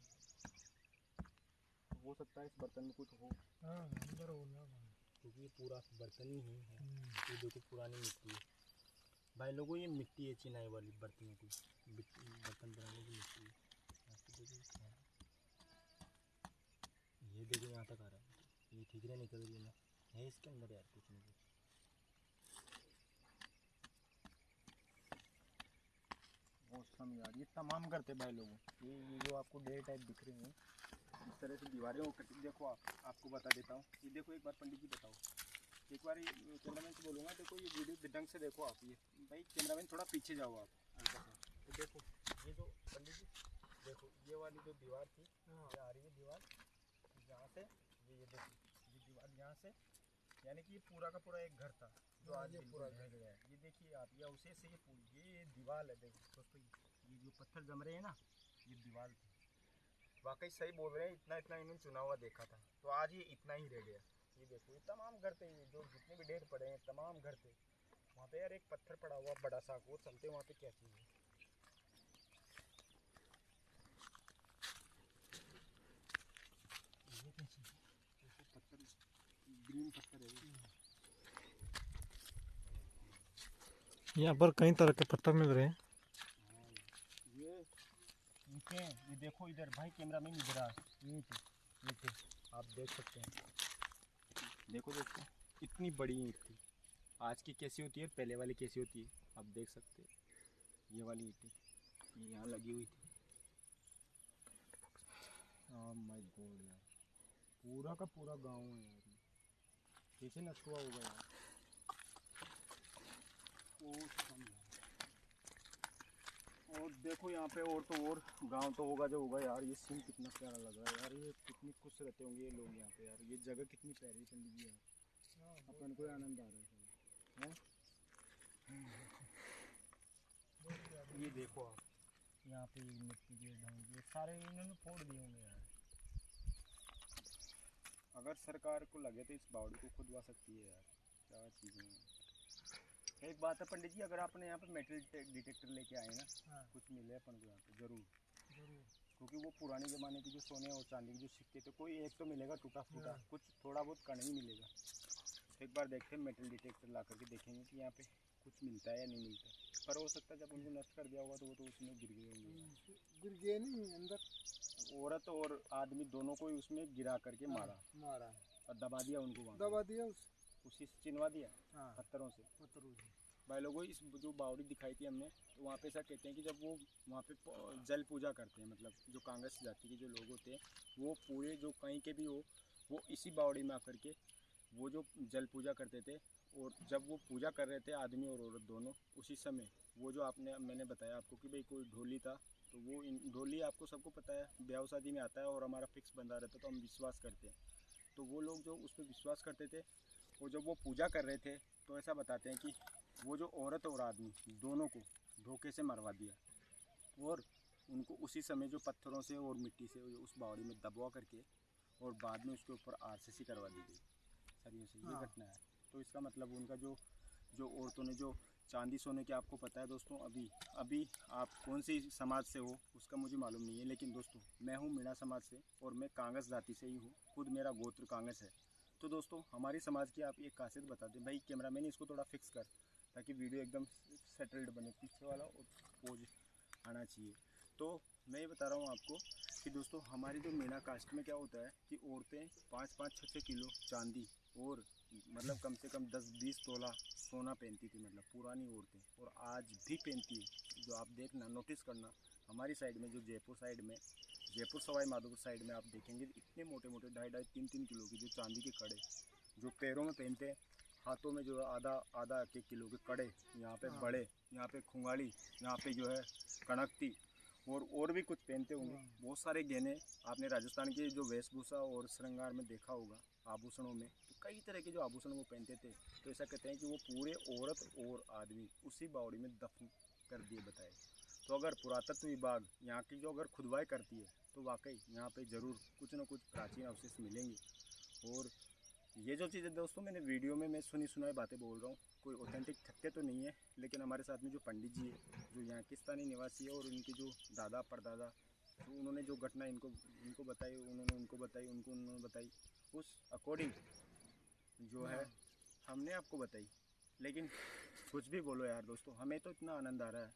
हो सकता है इस बर्तन में कुछ हो। क्योंकि ये पूरा बर्तन ही है। ये देखो पुरानी मिट्टी है। भाई लोगों, ये मिट्टी है, चिनाई वाली बर्तनों की। बर्तन बनाने की मिट्टी है। है। ये देखो यहाँ तक आ रहा है। ये ठीक है निकल गया ना। है इसके अंदर यार कुछ नहीं। मौसम यार। ये तमाम करते भाई लोगों। ये ये जो आपको डे टाइप दिख रहे हैं, इस तरह से दीवारें हो कटी देखो आप, आपको बता देता हूँ। ये देखो एक बार पंडित जी बताओ। एक बार कैमरामैन से बोलूँगा देखो ये वीडियो ढंग से देखो आप ये। भाई कैमरामैन थोड़ा पीछे जाओ आप। तो देखो ये जो पंडित जी देखो ये वाली जो दीवार थी ये आ रही है दीवार यहाँ से ये ये देखो ये दीवार यहाँ से यानी कि ये पूरा का पूरा एक घर था जो आज ये पूरा ढह गया है। ये देखिए आप या उसे से ये पूरी ये दीवार है देखो दोस्तों ये- ये जो पत्थर जम रहे हैं ना ये दीवार थी। वाकई सही बोल रहे हैं इतना इतना इन्होंने चुना हुआ देखा था तो आज ये इतना ही रह गया। ये देखो ये तमाम घर थे जो जितने भी ढेर पड़े हैं तमाम घर थे वहाँ पे यार एक पत्थर पड़ा हुआ बड़ा सा वो चलते वहाँ पे क्या चीज़ है? ये है? पत्थर है यहाँ पर कई तरह के पत्थर मिल रहे हैं। ये ईंटें ये देखो इधर भाई कैमरा में इधर आ। ईंट ईंट आप देख सकते हैं। देखो दोस्तों, इतनी बड़ी ईंट थी। आज की कैसी होती है? पहले वाली कैसी होती है? आप देख सकते हैं। ये वाली ईंट ये यहाँ लगी हुई थी। माय गॉड यार। पूरा का पूरा गाँव है यार। कैसे नष्ट हुआ होगा यार। और देखो यहाँ पे और तो और गाँव तो होगा जो होगा यार, ये सीन कितना प्यारा लग रहा है यार, ये कितनी खुश रहते होंगे ये लोग यहाँ पे यार, ये जगह कितनी प्यारी है पंडित जी यार। अपन को आनंद आ रहा है ये देखो आप, यहाँ पे मिट्टी के ढंग ये सारे इन्होंने फोड़ दिए होंगे यार। अगर सरकार को लगे तो इस बावड़ी को खुदवा सकती है यार, क्या चीज़ें हैं? एक बात है पंडित जी अगर आपने यहाँ पे मेटल डिटेक्टर लेके आए ना हाँ। कुछ मिले अपन को यहाँ पे ज़रूर। ज़रूर। क्योंकि वो पुराने ज़माने के जो सोने और चांदी के जो सिक्के थे कोई एक तो मिलेगा टूटा फूटा हाँ। कुछ थोड़ा बहुत कण ही मिलेगा। एक बार देखते हैं मेटल डिटेक्टर ला करके देखेंगे कि यहाँ पे कुछ मिलता है या नहीं मिलता। है पर हो सकता है जब उनको नष्ट कर दिया होगा तो वो तो उसमें गिर गए होंगे। गिर गए नहीं अंदर। औरत और आदमी दोनों को ही उसमें गिरा करके मारा। मारा। और दबा दिया उनको वहाँ दबा दिया उस उसी से चिनवा दिया हाँ। पत्थरों से। पत्थरों से। भाई लोगों, इस जो बावड़ी दिखाई थी हमने तो वहाँ पे ऐसा कहते हैं कि जब वो वहाँ पे जल पूजा करते हैं मतलब जो कांग्रेस जाति के जो लोग होते हैं, वो पूरे जो कहीं के भी हो, वो इसी बावड़ी में आकर के वो जो जल पूजा करते थे, और जब वो पूजा कर रहे थे, आदमी और औरत दोनों, उसी समय वो जो आपने, मैंने बताया आपको कि भाई कोई ढोली था तो वो ढोली आपको सबको पता है, ब्याह शादी में आता है और हमारा फिक्स बंदा रहता है तो हम विश्वास करते हैं। तो वो लोग जो उस पर विश्वास करते थे, और जब वो पूजा कर रहे थे तो ऐसा बताते हैं कि वो जो औरत और आदमी दोनों को धोखे से मरवा दिया और उनको उसी समय जो पत्थरों से और मिट्टी से उस बावड़ी में दबवा करके और बाद में उसके ऊपर आरसीसी करवा दी गई। सरियों से ये हाँ। घटना है। तो इसका मतलब उनका जो जो औरतों ने जो चांदी सोने के आपको पता है दोस्तों अभी अभी आप कौन सी समाज से हो उसका मुझे मालूम नहीं है लेकिन दोस्तों मैं हूँ मीणा समाज से और मैं कांग्रेस जाति से ही हूँ खुद मेरा गोत्र कांग्रेस है। तो दोस्तों हमारी समाज की आप एक खासियत बता दें। भाई कैमरा मैन इसको थोड़ा फिक्स कर। ताकि वीडियो एकदम सेटल्ड बने, पीछे वाला पोज आना चाहिए। तो मैं ये बता रहा हूँ आपको कि दोस्तों, हमारी जो मीना कास्ट में क्या होता है कि औरतें पाँच पाँच छः छः किलो चांदी और मतलब कम से कम दस, बीस तोला सोना पहनती थी मतलब पुरानी औरतें। और आज भी पहनती है। जो आप देखना नोटिस करना, हमारी साइड में, जो जयपुर साइड में, जयपुर सवाई माधोपुर साइड में आप देखेंगे, इतने मोटे मोटे ढाई ढाई तीन तीन किलो की जो चांदी के कड़े जो पैरों में पहनते हैं हाथों में जो है आधा आधा एक एक किलो के कड़े यहाँ पे हाँ। बड़े यहाँ पे खुंगाड़ी यहाँ पे जो है कणकती और और भी कुछ पहनते होंगे हाँ। बहुत सारे गहने आपने राजस्थान के जो वेशभूषा और श्रृंगार में देखा होगा आभूषणों में तो कई तरह के जो आभूषण वो पहनते थे तो ऐसा कहते हैं कि वो पूरे औरत और आदमी उसी बावड़ी में दफन कर दिए बताए तो अगर पुरातत्व विभाग यहाँ की जो अगर खुदवाई करती है तो वाकई यहाँ पे ज़रूर कुछ ना कुछ प्राचीन अवशेष मिलेंगे और ये जो चीज़ें दोस्तों मैंने वीडियो में मैं सुनी सुनाई बातें बोल रहा हूँ कोई ऑथेंटिक तथ्य तो नहीं है लेकिन हमारे साथ में जो पंडित जी है जो यहाँ के स्थानीय निवासी है और उनके जो दादा परदादा तो उन्होंने जो घटना इनको इनको बताई उन्होंने उनको बताई उनको उन्होंने बताई उस अकॉर्डिंग जो है हमने आपको बताई। लेकिन कुछ भी बोलो यार दोस्तों हमें तो इतना आनंद आ रहा है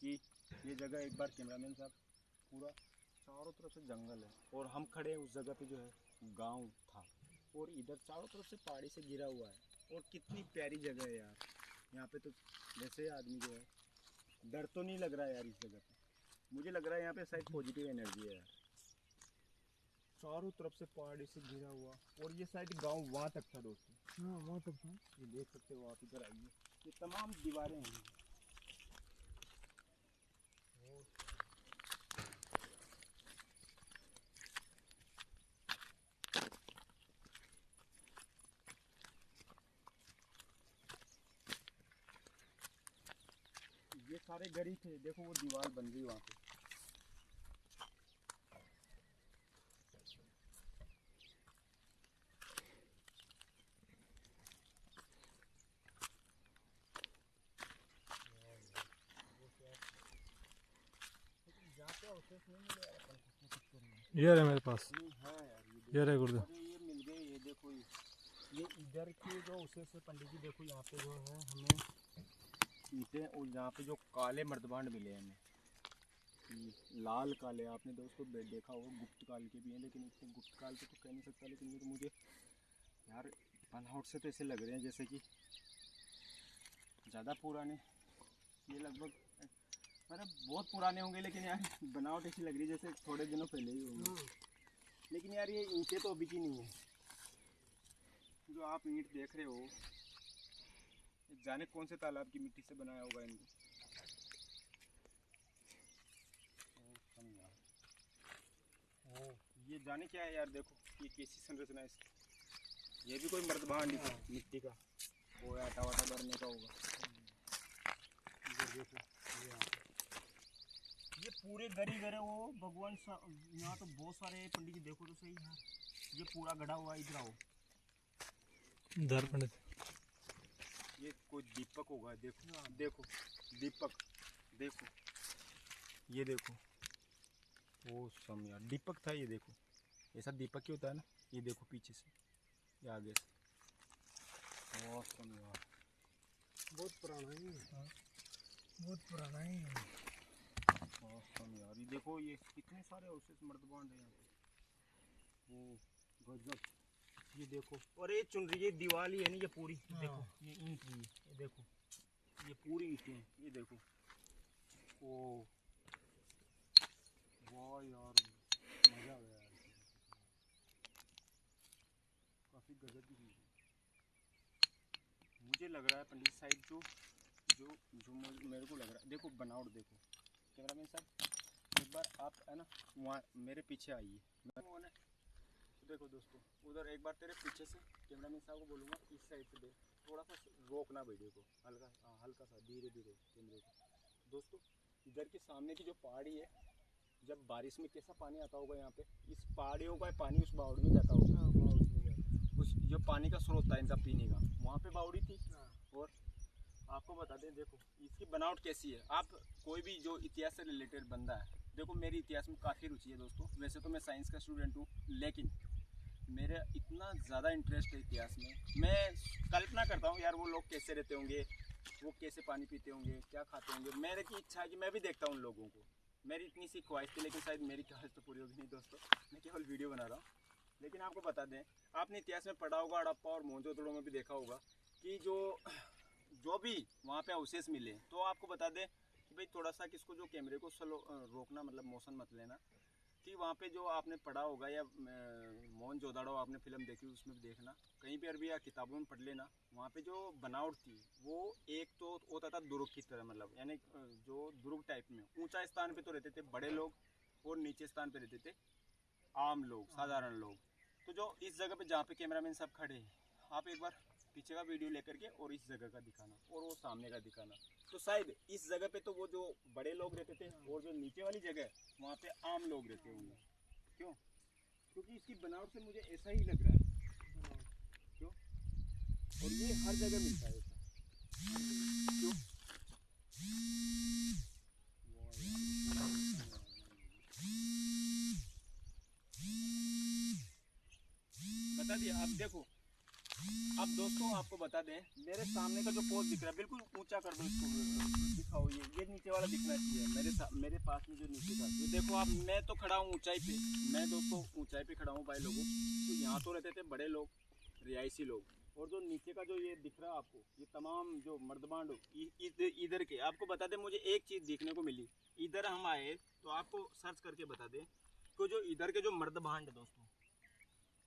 कि ये जगह एक बार कैमरामैन साहब पूरा चारों तरफ़ से जंगल है और हम खड़े हैं उस जगह पे जो है गाँव था। और इधर चारों तरफ़ से पहाड़ी से घिरा हुआ है। और कितनी प्यारी जगह है यार। यहाँ पे तो वैसे आदमी जो है डर तो नहीं लग रहा है यार इस जगह पे। मुझे लग रहा है यहाँ पे शायद पॉजिटिव एनर्जी है यार। चारों तरफ़ से पहाड़ी से घिरा हुआ। और ये साइड गाँव वहाँ तक था दोस्तों। हाँ वहाँ तक था। ये देख सकते हो आप इधर आइए। ये तमाम दीवारें हैं ये सारे ही थे देखो वो दीवार बन गई वहाँ पे। ये रहे मेरे पास। ये रहे गुरुदेव ये मिल गए ये देखो ये। ये इधर की जो उसे से पंडित जी देखो यहाँ पे जो है हमें ईंटें और यहाँ पे जो काले मर्दबांड मिले हैं लाल काले, आपने दोस्तों देखा होगा, गुप्त काल के भी हैं, लेकिन इतने गुप्त काल के तो कह नहीं सकता, लेकिन ये तो मुझे यार बनावट से तो ऐसे लग रहे हैं जैसे कि ज़्यादा पुराने। ये लगभग मतलब बहुत पुराने होंगे, लेकिन यार बनावट ऐसी लग रही है जैसे थोड़े दिनों पहले ही होंगे। लेकिन यार ये ईंटें तो अभी की नहीं है। जो आप ईंट देख रहे हो जाने कौन से तालाब की मिट्टी से बनाया होगा इनको? ये जाने क्या है यार, देखो, ये कैसी संरचना है इसकी। ये भी कोई मर्द मर्दबान नहीं मिट्टी का। वो आटा वाटा भरने का होगा। ये ये पूरे गरी गरे वो, भगवान यहाँ तो बहुत सारे पंडित जी देखो तो सही यहाँ ये पूरा गढ़ा हुआ इधर आओ। इधर पंडित। ये कोई दीपक होगा देखो। देखो दीपक देखो। ये देखो। ओ सम यार दीपक था ये देखो। ऐसा दीपक ही होता है ना ये देखो पीछे से ये आगे से। ओ सम यार। बहुत पुराना ही है। बहुत पुराना ही है। ओ सम यार ये देखो ये कितने सारे अवशेष मर्दबान है यहाँ पे ओ गजब। ये देखो। और ये चुन रही है दीवार ही है ना ये पूरी। देखो ये ईंट भी है ये देखो। ये पूरी ईंटें हैं ये देखो। ओ। वाह यार मज़ा आ गया काफ़ी गजब की चीज़ है। मुझे लग रहा है पंडित साहिब जो जो जो मेरे को लग रहा है। देखो बनावट देखो। कैमरामैन साहब एक बार आप है ना वहाँ मेरे पीछे आइए। देखो दोस्तों उधर एक बार तेरे पीछे से कैमरामैन साहब को बोलूँगा इस साइड से देख। थोड़ा सा रोकना वीडियो को हल्का हाँ, हल्का सा धीरे धीरे कैमरे को दोस्तों इधर के सामने की जो पहाड़ी है जब बारिश में कैसा पानी आता होगा यहाँ पे इस पहाड़ियों का पानी उस बावड़ी में जाता होगा। उस जो पानी का स्रोत था इनका पीने का वहाँ पे बावड़ी थी। और आपको बता दें देखो इसकी बनावट कैसी है। आप कोई भी जो इतिहास से रिलेटेड बंदा है देखो मेरी इतिहास में काफ़ी रुचि है दोस्तों। वैसे तो मैं साइंस का स्टूडेंट हूँ लेकिन मेरा इतना ज़्यादा इंटरेस्ट है इतिहास में। मैं कल्पना करता हूँ, यार वो लोग कैसे रहते होंगे, वो कैसे पानी पीते होंगे, क्या खाते होंगे। मेरे की इच्छा है कि मैं भी देखता हूँ उन लोगों को। मेरी इतनी सी ख्वाहिश थी, लेकिन शायद मेरी ख्वाहिश तो पूरी होगी नहीं दोस्तों। मैं केवल वीडियो बना रहा हूँ। लेकिन आपको बता दें, आपने इतिहास में पढ़ा होगा हड़प्पा और मोहनजोदड़ो में भी देखा होगा कि जो जो भी वहाँ पे अवशेष मिले तो आपको बता दें कि भाई थोड़ा सा किसको जो कैमरे को स्लो रोकना मतलब मोशन मत लेना। कि वहाँ पे जो आपने पढ़ा होगा या मोहन जोदाड़ो आपने फ़िल्म देखी, उसमें भी देखना। कहीं पर भी या किताबों में पढ़ लेना। वहाँ पे जो बनावट थी, वो एक तो होता था दुर्ग की तरह मतलब यानी जो दुर्ग टाइप में। ऊँचा स्थान पे तो रहते थे बड़े लोग और नीचे स्थान पे रहते थे आम लोग, साधारण लोग। तो जो इस जगह पे जहाँ पे कैमरामैन साहब खड़े हैं, आप एक बार पीछे का वीडियो लेकर के और इस जगह का दिखाना और वो सामने का दिखाना। तो शायद इस जगह पे तो वो जो बड़े लोग रहते थे और जो नीचे वाली जगह है, वहाँ पे आम लोग रहते होंगे। क्यों? क्योंकि इसकी बनावट से मुझे ऐसा ही लग रहा है। क्यों? और ये हर जगह मिलता है बता दिया, आप देखो। अब दोस्तों आपको बता दें, मेरे सामने का जो पोस्ट दिख रहा है, बिल्कुल ऊँचा कर दो इसको। दिखाओ, ये ये नीचे वाला दिखना चाहिए। मेरे मेरे पास में जो नीचे का, ये देखो आप, मैं तो खड़ा हूँ ऊंचाई पे। मैं दोस्तों ऊंचाई पे खड़ा हूँ भाई लोगों। तो यहाँ तो रहते थे बड़े लोग, रिहायशी लोग। और जो नीचे का जो ये दिख रहा है आपको, ये तमाम जो मर्दबांड, इ- इधर के, आपको बता दें, मुझे एक चीज़ देखने को मिली। इधर हम आए तो आपको सर्च करके बता दें तो जो इधर के जो मर्दबांड दोस्तों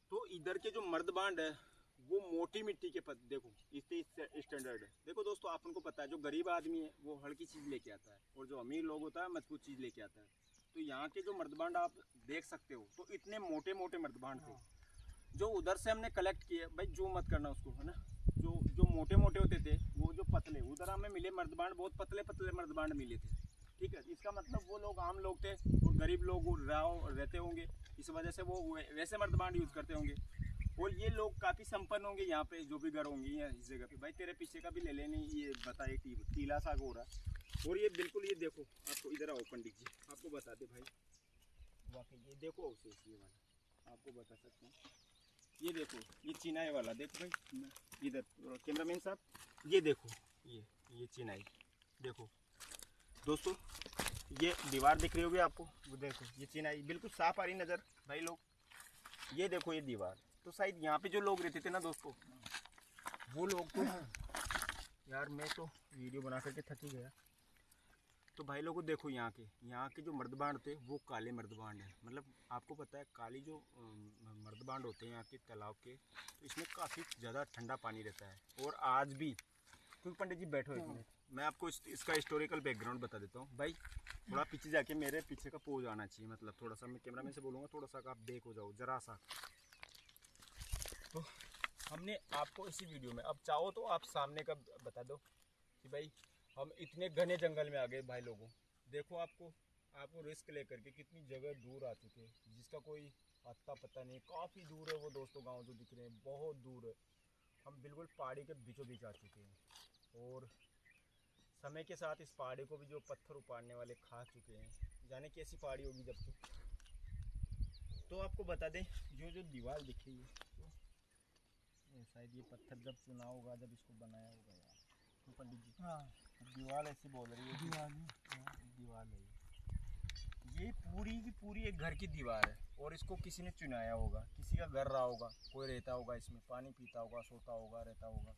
तो इधर के जो मर्दबांड है वो मोटी मिट्टी के पद देखो इससे स्टैंडर्ड है। देखो दोस्तों आप उनको पता है जो गरीब आदमी है वो हल्की चीज़ लेके आता है। और जो अमीर लोग होता है मज़बूत चीज़ लेके आता है। तो यहाँ के जो मर्दबांड आप देख सकते हो तो इतने मोटे मोटे मर्दबांड थे जो उधर से हमने कलेक्ट किए भाई जो मत करना उसको है ना? जो जो मोटे मोटे होते थे वो जो पतले उधर हमें मिले मर्दबांड बहुत पतले पतले मर्दबांड मिले थे। ठीक है? इसका मतलब वो लोग आम लोग थे और गरीब लोग वो रहो रहते होंगे। इस वजह से वै- वैसे मर्दबांड यूज़ करते होंगे। और ये लोग काफ़ी संपन्न होंगे यहाँ पे, जो भी घर होंगे यहाँ इस जगह पे। भाई, तेरे पीछे का भी ले लेने, ये बताए टी- टीला सा हो रहा और ये बिल्कुल, ये देखो, आपको इधर आओ, पंडित जी। आपको बता दे भाई। वाकई, ये देखो अवशेष ये वाला। आपको बता सकते हैं। ये देखो, ये चिनाई वाला, देखो भाई। इधर, कैमरामैन साहब, ये देखो, ये ये चिनाई। देखो। दोस्तों, ये दीवार दिख रही होगी आपको। वो देखो, ये चिनाई, बिल्कुल साफ़ आ रही नज़र, भाई लोग। ये देखो, ये दीवार। तो शायद यहाँ पे जो लोग रहते थे ना दोस्तों वो लोग तो यार मैं तो वीडियो बना करके थक ही गया। तो भाई लोगों देखो यहाँ के यहाँ के जो मर्दबांड थे वो काले मर्दबांड हैं। मतलब आपको पता है काली जो मर्दबांड होते हैं यहाँ के तालाब के तो इसमें काफ़ी ज़्यादा ठंडा पानी रहता है। और आज भी क्योंकि पंडित जी बैठो एक मिनट मैं आपको इस, इसका हिस्टोरिकल बैकग्राउंड बता देता हूँ। भाई थोड़ा पीछे जाके मेरे पीछे का पोज आना चाहिए मतलब थोड़ा सा मैं कैमरा से बोलूँगा थोड़ा सा आप देख हो जाओ जरा सा। तो हमने आपको इसी वीडियो में, अब चाहो तो आप सामने का बता दो कि भाई हम इतने घने जंगल में आ गए भाई लोगों। देखो आपको आपको रिस्क लेकर के कितनी जगह दूर आ चुके हैं, जिसका कोई अता पता नहीं। काफ़ी दूर है वो दोस्तों गाँव जो दिख रहे हैं, बहुत दूर है। हम बिल्कुल पहाड़ी के बीचों बीच आ चुके हैं और समय के साथ इस पहाड़ी को भी जो पत्थर उपाड़ने वाले खा चुके हैं, जाने कैसी पहाड़ी होगी जब तो आपको बता दें जो जो दीवार दिख रही है शायद ये पत्थर जब चुना होगा जब इसको बनाया होगा यार। तो पंडित जी? हाँ। दीवार ऐसी बोल रही है दीवार दीवार है। ये। ये पूरी की पूरी एक घर की दीवार है और इसको किसी ने चुनाया होगा किसी का घर रहा होगा कोई रहता होगा इसमें पानी पीता होगा सोता होगा रहता होगा।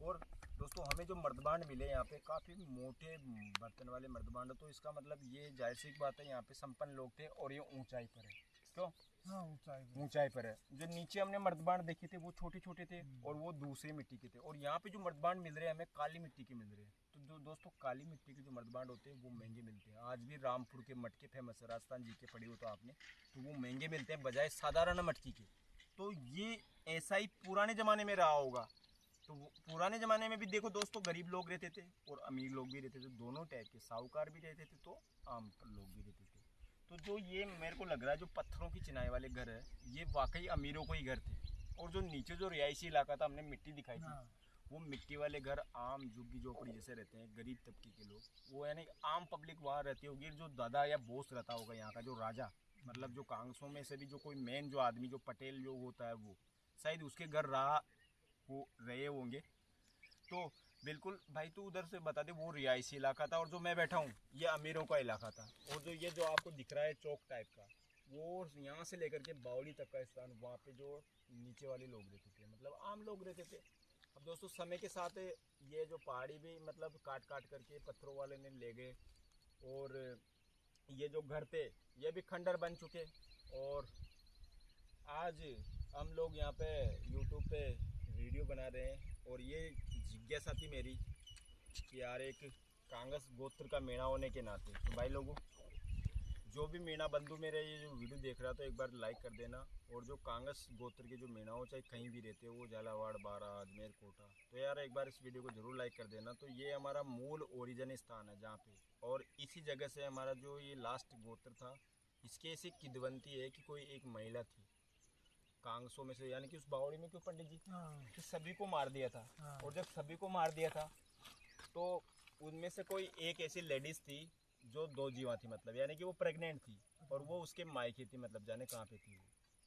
और दोस्तों हमें जो मर्दबांड मिले यहाँ पे काफ़ी मोटे बर्तन वाले मर्दबांड तो इसका मतलब ये ज़ाहिर सी बात है यहाँ पे संपन्न लोग थे और ये ऊंचाई पर है। क्यों हाँ ऊंचाई ऊंचाई पर है। जो नीचे हमने मर्दबांड देखे थे वो छोटे छोटे थे और वो दूसरे मिट्टी के थे। और यहाँ पे जो मर्दबांड मिल रहे हैं हमें काली मिट्टी के मिल रहे हैं। तो जो दोस्तों काली मिट्टी के जो मर्दबांड होते हैं वो महँगे मिलते हैं। आज भी रामपुर के मटके फ़ेमस है। राजस्थान जी के पड़ी हो तो आपने। तो वो महँगे मिलते हैं बजाय साधारण मटकी के। तो ये ऐसा ही पुराने ज़माने में रहा होगा। तो पुराने ज़माने में भी देखो दोस्तों गरीब लोग रहते थे और अमीर लोग भी रहते थे। दोनों टाइप के साहूकार भी रहते थे तो आम लोग भी रहते थे। तो जो ये मेरे को लग रहा है जो पत्थरों की चिनाई वाले घर है ये वाकई अमीरों को ही घर थे। और जो नीचे जो रिहायशी इलाका था हमने मिट्टी दिखाई थी। हाँ। वो मिट्टी वाले घर आम झुग्गी झोपड़ी जैसे रहते हैं गरीब तबके के लोग। वो यानी आम पब्लिक वहाँ रहती होगी जो दादा या बोस रहता होगा यहाँ का जो राजा। मतलब जो कांग्रेसों में से भी जो कोई मेन जो आदमी जो पटेल जो होता है वो शायद उसके घर रहा वो रहे होंगे। तो बिल्कुल, भाई तू उधर से बता दे, वो रिहायशी इलाका था और जो मैं बैठा हूँ, ये अमीरों का इलाका था। और जो ये जो आपको दिख रहा है चौक टाइप का, वो यहाँ से लेकर के बावली तक का स्थान, वहाँ पे जो नीचे वाले लोग रहते थे मतलब आम लोग रहते थे। अब दोस्तों, समय के साथ ये जो पहाड़ी भी मतलब काट काट करके पत्थरों वाले ने ले गए, और ये जो घर थे, ये भी खंडर बन चुके। और आज हम लोग यहाँ पे यूट्यूब पे वीडियो बना रहे हैं, और ये जिज्ञासा थी मेरी कि यार एक कांगस गोत्र का मीणा होने के नाते तो भाई लोगों, जो भी मीणा बंधु मेरे ये जो वीडियो देख रहा था, एक बार लाइक कर देना। और जो कांगस गोत्र के जो मीणा हो, चाहे कहीं भी रहते हो, वो झालावाड़, बारा, अजमेर, कोटा तो यार एक बार इस वीडियो को ज़रूर लाइक कर देना। तो ये हमारा मूल ओरिजिन स्थान है जहाँ पे। और इसी जगह से हमारा जो ये लास्ट गोत्र था, इसके ऐसी किदवंती है कि कोई एक महिला थी। कांगसों में से यानी कि उस बावड़ी में क्यों पंडित जी? हाँ। कि सभी को मार दिया था। हाँ। और जब सभी को मार दिया था तो उनमें से कोई एक ऐसी लेडीज़ थी जो दो जीवा थी मतलब यानी कि वो प्रेग्नेंट थी और वो उसके मायके थी मतलब जाने कहाँ पे थी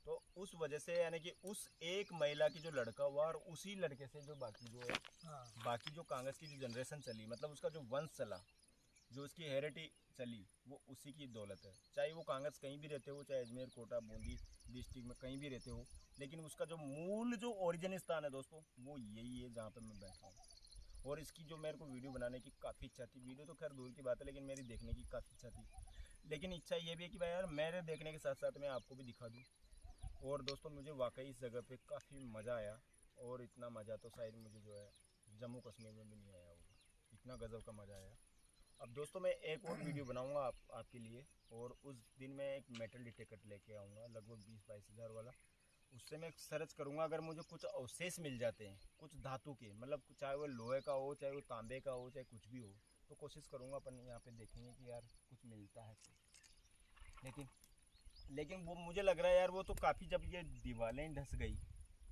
तो उस वजह से यानी कि उस एक महिला की जो लड़का हुआ और उसी लड़के से जो बाकी जो है हाँ। बाकी जो कांग्रेस की जो जनरेशन चली मतलब उसका जो वंश चला जो उसकी हेरिटी चली वो उसी की दौलत है। चाहे वो कांग्रेस कहीं भी रहते हो चाहे अजमेर कोटा बूंदी डिस्ट्रिक्ट में कहीं भी रहते हो, लेकिन उसका जो मूल जो ओरिजिन स्थान है दोस्तों, वो यही है जहाँ पर मैं बैठा हूँ। और इसकी जो मेरे को वीडियो बनाने की काफ़ी इच्छा थी, वीडियो तो खैर दूर की बात है, लेकिन मेरी देखने की काफ़ी इच्छा थी। लेकिन इच्छा ये भी है कि भाई यार, मेरे देखने के साथ साथ मैं आपको भी दिखा दूँ। और दोस्तों, मुझे वाकई इस जगह पे काफ़ी मज़ा आया, और इतना मज़ा तो शायद मुझे जो है जम्मू कश्मीर में भी नहीं आया होगा। इतना गज़ब का मज़ा आया। अब दोस्तों मैं एक और वीडियो बनाऊँगा आप, आपके लिए और उस दिन मैं एक मेटल डिटेक्टर लेके आऊँगा, लगभग बीस बाईस हज़ार वाला उससे मैं सर्च करूँगा, अगर मुझे कुछ अवशेष मिल जाते हैं, कुछ धातु के मतलब चाहे वो लोहे का हो, चाहे वो तांबे का हो, चाहे कुछ भी हो तो कोशिश करूँगा अपन यहाँ पे देखेंगे कि यार कुछ मिलता है। लेकिन लेकिन वो मुझे लग रहा है यार वो तो काफ़ी जब ये दीवारें ढस गई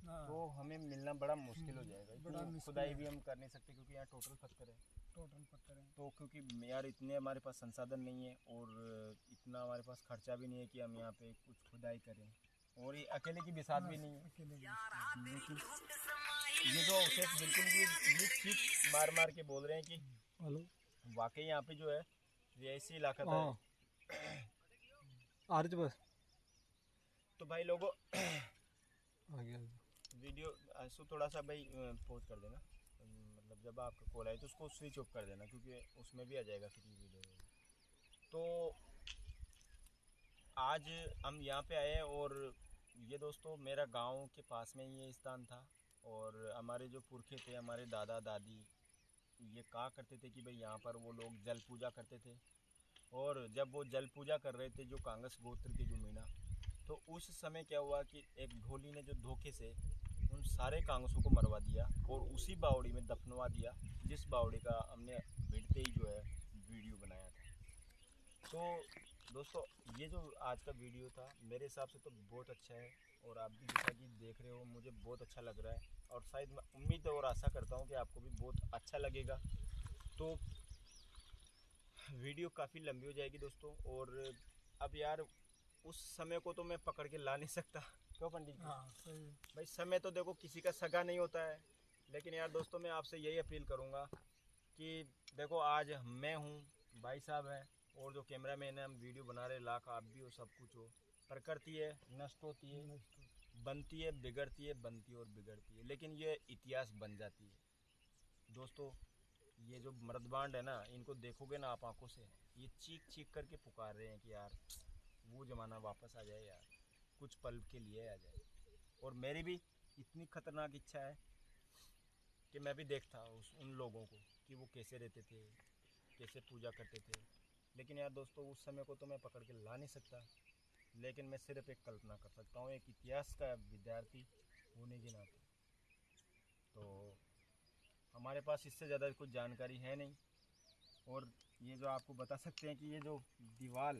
तो हमें मिलना बड़ा मुश्किल हो जाएगा बड़ा खुदाई भी हम कर नहीं सकते क्योंकि यहाँ टोटल पत्थर है। टोटल पत्थर है। तो क्योंकि यार इतने हमारे पास संसाधन नहीं है और इतना हमारे पास खर्चा भी नहीं है कि हम यहाँ पे कुछ खुदाई करें। और ये अकेले की बिसात भी नहीं है। अकेले ये जो अवशेष बिल्कुल भी ये चीख मार मार के बोल रहे हैं कि हेलो। वाकई यहाँ पे जो है ये ऐसी इलाका था। हाँ। आ रही बस। तो भाई लोगों आ गया। वीडियो आँसू थोड़ा सा भाई पोज कर देना। मतलब जब आपका कॉल आए तो उसको स्विच ऑफ़ कर देना, क्योंकि उसमें भी आ जाएगा फिर वीडियो तो आज हम यहाँ पे आए और ये दोस्तों, मेरा गाँव के पास में ही ये स्थान था और हमारे जो पुरखे थे, हमारे दादा, दादी, ये कहा करते थे कि भाई यहाँ पर वो लोग जल पूजा करते थे। और जब वो जल पूजा कर रहे थे, जो कांगस गोत्र के जो मीना तो उस समय क्या हुआ कि एक ढोली ने जो धोखे से उन सारे कांगसों को मरवा दिया और उसी बावड़ी में दफनवा दिया, जिस बावड़ी का हमने भिड़ते ही जो है वीडियो बनाया था। तो दोस्तों, ये जो आज का वीडियो था, मेरे हिसाब से तो बहुत अच्छा है और आप भी जैसा कि देख रहे हो, मुझे बहुत अच्छा लग रहा है और शायद मैं उम्मीद और आशा करता हूँ कि आपको भी बहुत अच्छा लगेगा। तो वीडियो काफ़ी लंबी हो जाएगी दोस्तों और अब यार, उस समय को तो मैं पकड़ के ला नहीं सकता। क्यों पंडित जी? हाँ सही भाई समय तो देखो किसी का सगा नहीं होता है। लेकिन यार दोस्तों मैं आपसे यही अपील करूँगा कि देखो आज मैं हूँ भाई साहब हैं और जो कैमरा मैन है हम वीडियो बना रहे लाख आप भी हो सब कुछ हो। प्रकृति है नष्ट होती है बनती है बिगड़ती है बनती है और बिगड़ती है। लेकिन ये इतिहास बन जाती है। दोस्तों ये जो मर्दबांड है ना इनको देखोगे ना आप आँखों से ये चीख चीख करके पुकार रहे हैं कि यार वो ज़माना वापस आ जाए यार। कुछ पल के लिए आ जाए। और मेरी भी इतनी खतरनाक इच्छा है कि मैं भी देखता उस उन लोगों को कि वो कैसे रहते थे, कैसे पूजा करते थे। लेकिन यार दोस्तों, उस समय को तो मैं पकड़ के ला नहीं सकता। लेकिन मैं सिर्फ़ एक कल्पना कर सकता हूँ, एक इतिहास का विद्यार्थी होने के नाते। तो हमारे पास इससे ज़्यादा कुछ जानकारी है नहीं। और ये जो आपको बता सकते हैं कि ये जो दीवार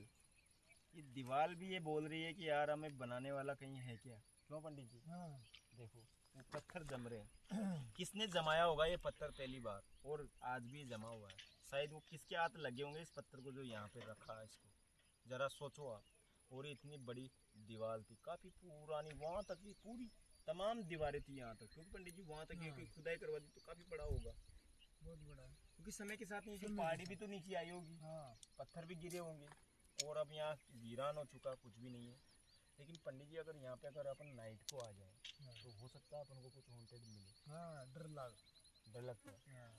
ये दीवार भी ये बोल रही है कि यार हमें बनाने वाला कहीं है क्या? क्यों पंडित जी? हाँ। देखो वो पत्थर जम रहे हैं। किसने जमाया होगा ये पत्थर पहली बार? और आज भी जमा हुआ है। शायद वो किसके हाथ लगे होंगे इस पत्थर को जो यहाँ पे रखा है इसको? ज़रा सोचो आप। और इतनी बड़ी दीवार थी काफ़ी पुरानी वहाँ तक की पूरी तमाम दीवारें थी यहाँ तक। क्योंकि पंडित जी वहाँ तक ये खुदाई करवा दी तो काफ़ी बड़ा होगा। बहुत बड़ा है। क्योंकि समय के साथ नीचे पहाड़ी भी तो नीचे आई होगी। हाँ। पत्थर भी गिरे होंगे। और अब यहाँ वीरान हो चुका कुछ भी नहीं है। लेकिन पंडित जी अगर यहाँ पे अगर अपन नाइट को आ जाए हाँ। तो हो सकता है अपन को कुछ हॉन्टेड मिले। हाँ डर लाग। डर लगता है? हाँ।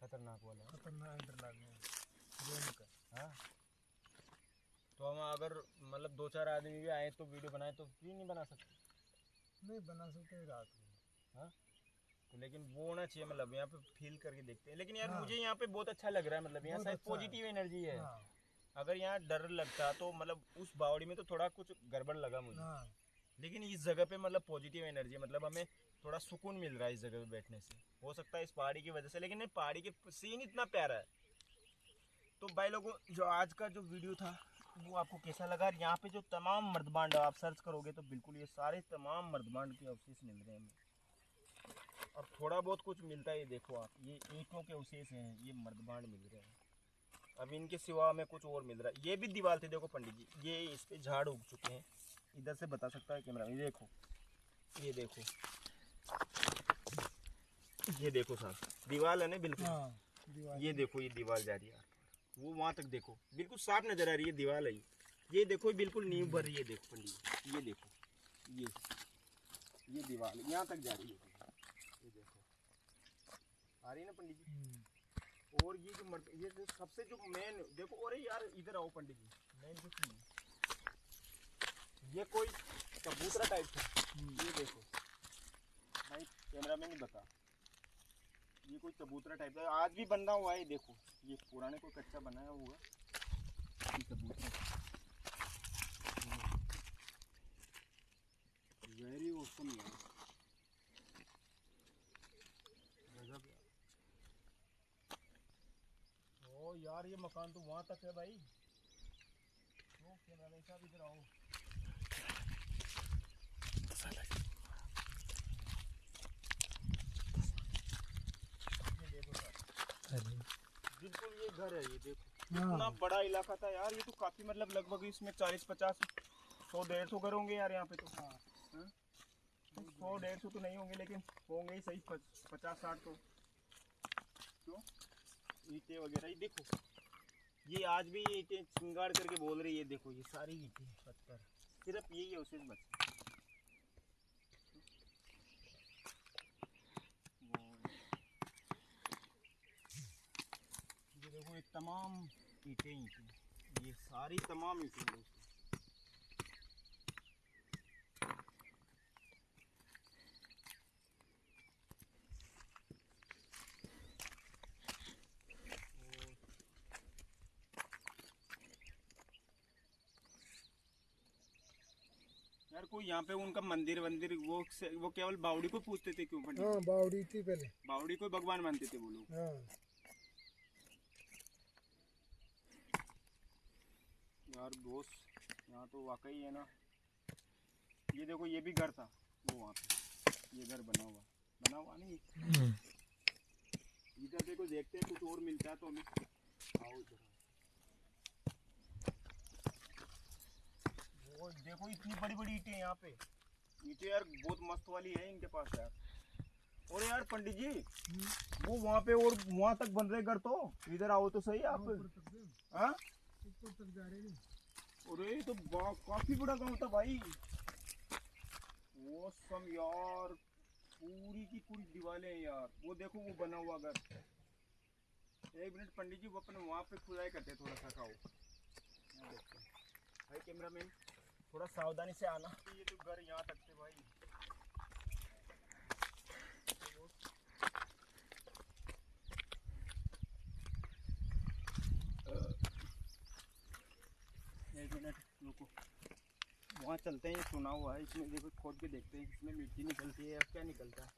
खतरनाक वाला। खतरनाक डर लाग हाँ? तो हम अगर मतलब दो चार आदमी भी आए तो वीडियो बनाए तो भी नहीं बना सकते? नहीं बना सकते रात को हाँ? तो लेकिन वो होना चाहिए मतलब यहाँ पे फील करके देखते हैं। लेकिन यार हाँ। मुझे यहाँ पे बहुत अच्छा लग रहा है मतलब यहाँ शायद अच्छा पॉजिटिव एनर्जी है। हाँ। अगर यहाँ डर लगता तो मतलब उस बावड़ी में तो थोड़ा कुछ गड़बड़ लगा मुझे। हाँ। लेकिन इस जगह पे मतलब पॉजिटिव एनर्जी मतलब हमें थोड़ा सुकून मिल रहा है इस जगह पे बैठने से। हो सकता है इस पहाड़ी की वजह से लेकिन पहाड़ी के सीन इतना प्यारा है। तो भाई लोगों जो आज का जो वीडियो था वो आपको कैसा लगा? यहाँ पे जो तमाम मर्दबांड आप सर्च करोगे तो बिल्कुल ये सारे तमाम मर्दबांड के अवशेष मिल रहे हैं और थोड़ा बहुत कुछ मिलता है ये देखो आप ये ईंटों के अवशेष हैं ये मर्दबांड मिल रहे हैं। अब इनके सिवा हमें कुछ और मिल रहा है। ये भी दीवार थी देखो पंडित जी। ये इस पे झाड़ उग चुके हैं। इधर से बता सकता है कैमरा ये देखो। ये देखो। ये देखो साहब दीवार है ना बिल्कुल। हाँ ये देखो ये दीवार जा रही है। वो वहाँ तक देखो। बिल्कुल साफ़ नज़र आ रही है दीवार है ये। ये देखो बिल्कुल नींव भर रही है देखो पंडित जी, ये देखो। ये ये दीवार यहाँ तक जा रही है। ये देखो। आ रही है ना पंडित जी? हम्म, और ये जो मर्द ये जो सबसे जो मेन देखो अरे यार इधर आओ पंडित जी। मेन जो चीज़ ये कोई कबूतरा टाइप था ये देखो। भाई कैमरा में नहीं बता। ये कोई कबूतरा टाइप का आज भी बना हुआ है ये देखो। ये पुराने कोई कच्चा बनाया हुआ ये कबूतरा। वेरी ऑसम यार गजब यार ओ यार ये मकान तो वहाँ तक है भाई। ओ कैमरा साहब इधर आओ। बिल्कुल ये घर है ये देखो। हाँ। इतना बड़ा इलाका था यार ये तो काफ़ी मतलब लगभग इसमें चालीस पचास सौ डेढ़ सौ घर होंगे यार यहाँ पे तो। हाँ। सौ डेढ़ सौ तो नहीं होंगे लेकिन होंगे ही सही पचास साठ तो। क्यों? ईंटें वगैरह, ये देखो। ये आज भी ये ईटे चिंगाड़ करके बोल रही है देखो, ये सारी ईटे, पत्थर। सिर्फ़ यही है, उसे ये देखो, ये तमाम ईंटें ये सारी तमाम ईंटें कोई यहाँ पे उनका मंदिर वंदिर वो वो केवल बावड़ी को पूछते थे क्यों पंडित? हाँ बावड़ी थी पहले। बावड़ी को भगवान मानते थे वो लोग। हाँ। यार दोस्त यहाँ तो वाकई है ना। ये देखो ये भी घर था वो वहाँ पे। ये घर बना हुआ बना हुआ नहीं। हम्म। इधर देखो देखते हैं कुछ और मिलता है तो हमें। आओ इधर वो देखो इतनी बड़ी बड़ी ईंटें यहाँ पे। ईंटें यार बहुत मस्त वाली है इनके पास यार। और यार पंडित जी वो वहाँ पे और वहाँ तक बन रहे घर तो? इधर आओ तो सही आप। हाँ? अरे ये तो काफ़ी बड़ा गाँव था भाई। वो सम यार पूरी की पूरी दीवारें हैं यार। वो देखो वो बना हुआ घर। एक मिनट पंडित जी वो अपने वहाँ पे खुदाई करते थोड़ा सा खाओ। यहाँ देखते हैं। थोड़ा सावधानी से आना। ये तो घर यहाँ तक थे भाई। एक मिनट रुको। वहाँ चलते हैं ये सुना हुआ है। इसमें देखो खोद के देखते हैं इसमें मिट्टी निकलती है या क्या निकलता है।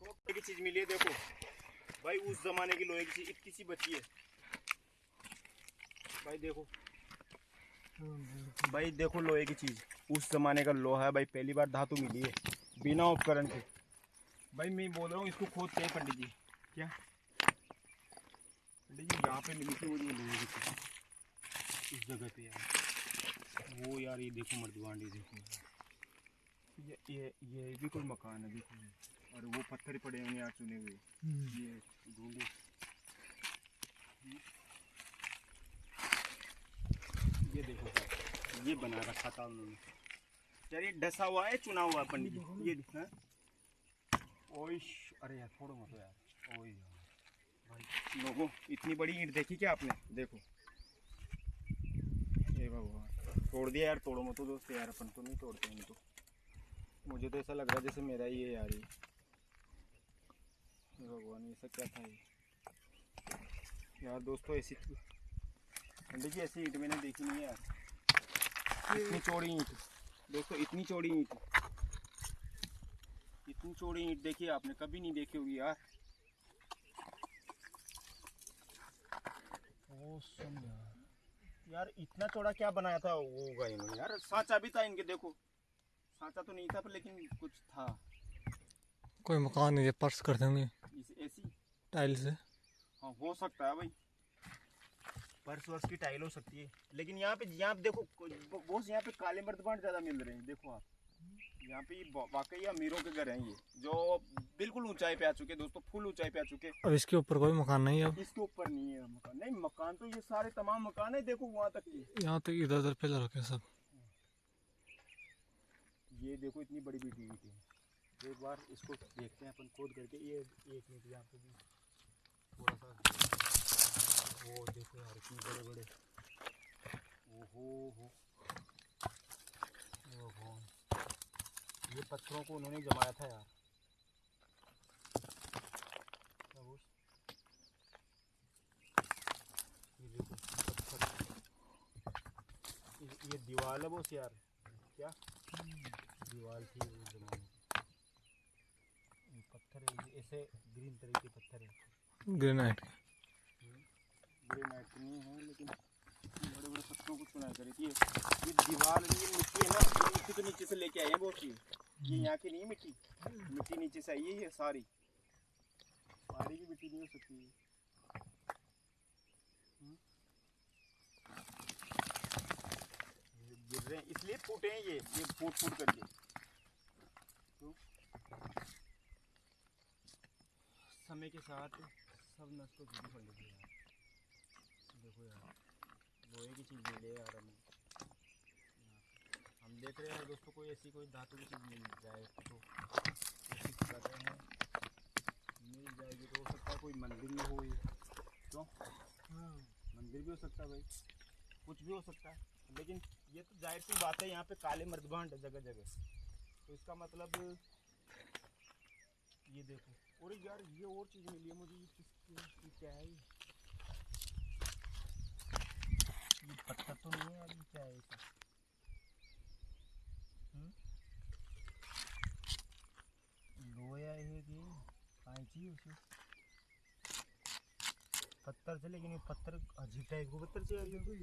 तो की चीज़ मिली है देखो। भाई उस जमाने की लोहे की चीज़ इतनी सी बची है। भाई देखो। भाई देखो लोहे की चीज़। उस जमाने का लोहा है भाई पहली बार धातु मिली है बिना उपकरण के। भाई मैं बोल रहा हूँ इसको खोद के पंडित जी। क्या? पंडित जी यहाँ पे मिली थी वो जो लोहे की चीज़। इस जगह पे यार। वो यार ये देखो मर्दवान ये देखो। ये ये ये भी कोई मकान है देखो। और वो पत्थर पड़े होंगे यार चुने हुए। ये ढूंढो ये देखो सर ये बना रखा था उन्होंने। यार ये डसा हुआ है चुना हुआ पंडित जी? ये ओइश अरे यार छोड़ो मत यार। यार भाई। लोगों इतनी बड़ी ईंट देखी क्या आपने? देखो। हे भगवान। तोड़ दिया यार तोड़ो मत तो दोस्त यार अपन तो नहीं तोड़ते इनको। मुझे तो ऐसा लग रहा है जैसे मेरा ही है यार ये। हे भगवान ये सब क्या था ये? यार दोस्तों ऐसी पंडित जी ऐसी ईंट मैंने देखी नहीं है यार। इतनी चौड़ी ईंट। दोस्तों इतनी चौड़ी ईंट। इतनी चौड़ी ईंट देखी आपने कभी नहीं देखी होगी यार। यार यार इतना चौड़ा क्या बनाया था वो होगा इन्होंने? यार सांचा भी था इनके देखो। सांचा तो नहीं था पर लेकिन कुछ था। कोई मकान नहीं है पर्स कर देंगे। ऐसी टाइल से। हाँ हो सकता है भाई। पर्स वर्स की टाइल हो सकती है। लेकिन यहाँ पे यहाँ पे देखो बहुत यहाँ पे काले मर्दबान ज़्यादा मिल रहे हैं देखो आप। यहाँ पे वाकई अमीरों के घर हैं ये जो बिल्कुल ऊंचाई पे आ चुके दोस्तों फुल ऊंचाई पे आ चुके अब इसके ऊपर कोई मकान नहीं है इसके ऊपर नहीं है मकान। नहीं मकान तो ये सारे तमाम मकान है देखो वहाँ तक यहाँ तक इधर उधर पिलर रखे सब। ये देखो इतनी बड़ी बड़ी ईंट है। एक बार इसको देखते हैं अपन खोद करके। ये एक मिनट यहाँ पे भी थोड़ा सा वो देखो यार, इतने बड़े बड़े ओहो। हो ओहो। ये पत्थरों को उन्होंने जमाया था यार। ये दीवार है बोस यार। क्या? दीवार थी उस जमाने पत्थर ऐसे ग्रीन तरह के पत्थर है। ग्रेनाइट तो नहीं है, लेकिन बड़े बड़े पत्थरों को थी ये दीवार ये मिट्टी है ना मिट्टी तो नीचे से लेके हैं बहुत ये यहाँ की नहीं मिट्टी? मिट्टी नीचे से आई है सारी। सारी की मिट्टी नहीं हो सकती है। हम्म? इसलिए फूटे हैं ये ये फूट फूट करके। तो समय के साथ सब नष्ट हो पड़ है देखो यार। लोहे की चीज़ मिले यार हमें। हम देख रहे हैं दोस्तों कोई ऐसी कोई धातु की चीज़ मिल जाए तो। कोशिश कर रहे हैं। मिल जाएगी तो हो सकता है कोई मंदिर में हो ये। क्यों? मंदिर भी हो सकता है भाई। कुछ भी हो सकता है। लेकिन ये तो ज़ाहिर सी बात है यहाँ पे काले मर्दभांड है जगह जगह तो इसका मतलब ये देखो। और यार ये और चीज़ मिली है मुझे ये है? ये क्या है ये पत्थर तो नहीं है क्या है हम्म? लोया है कि उसे? पत्थर से, लेकिन ये पत्थर अजीब टाइप को पत्थर से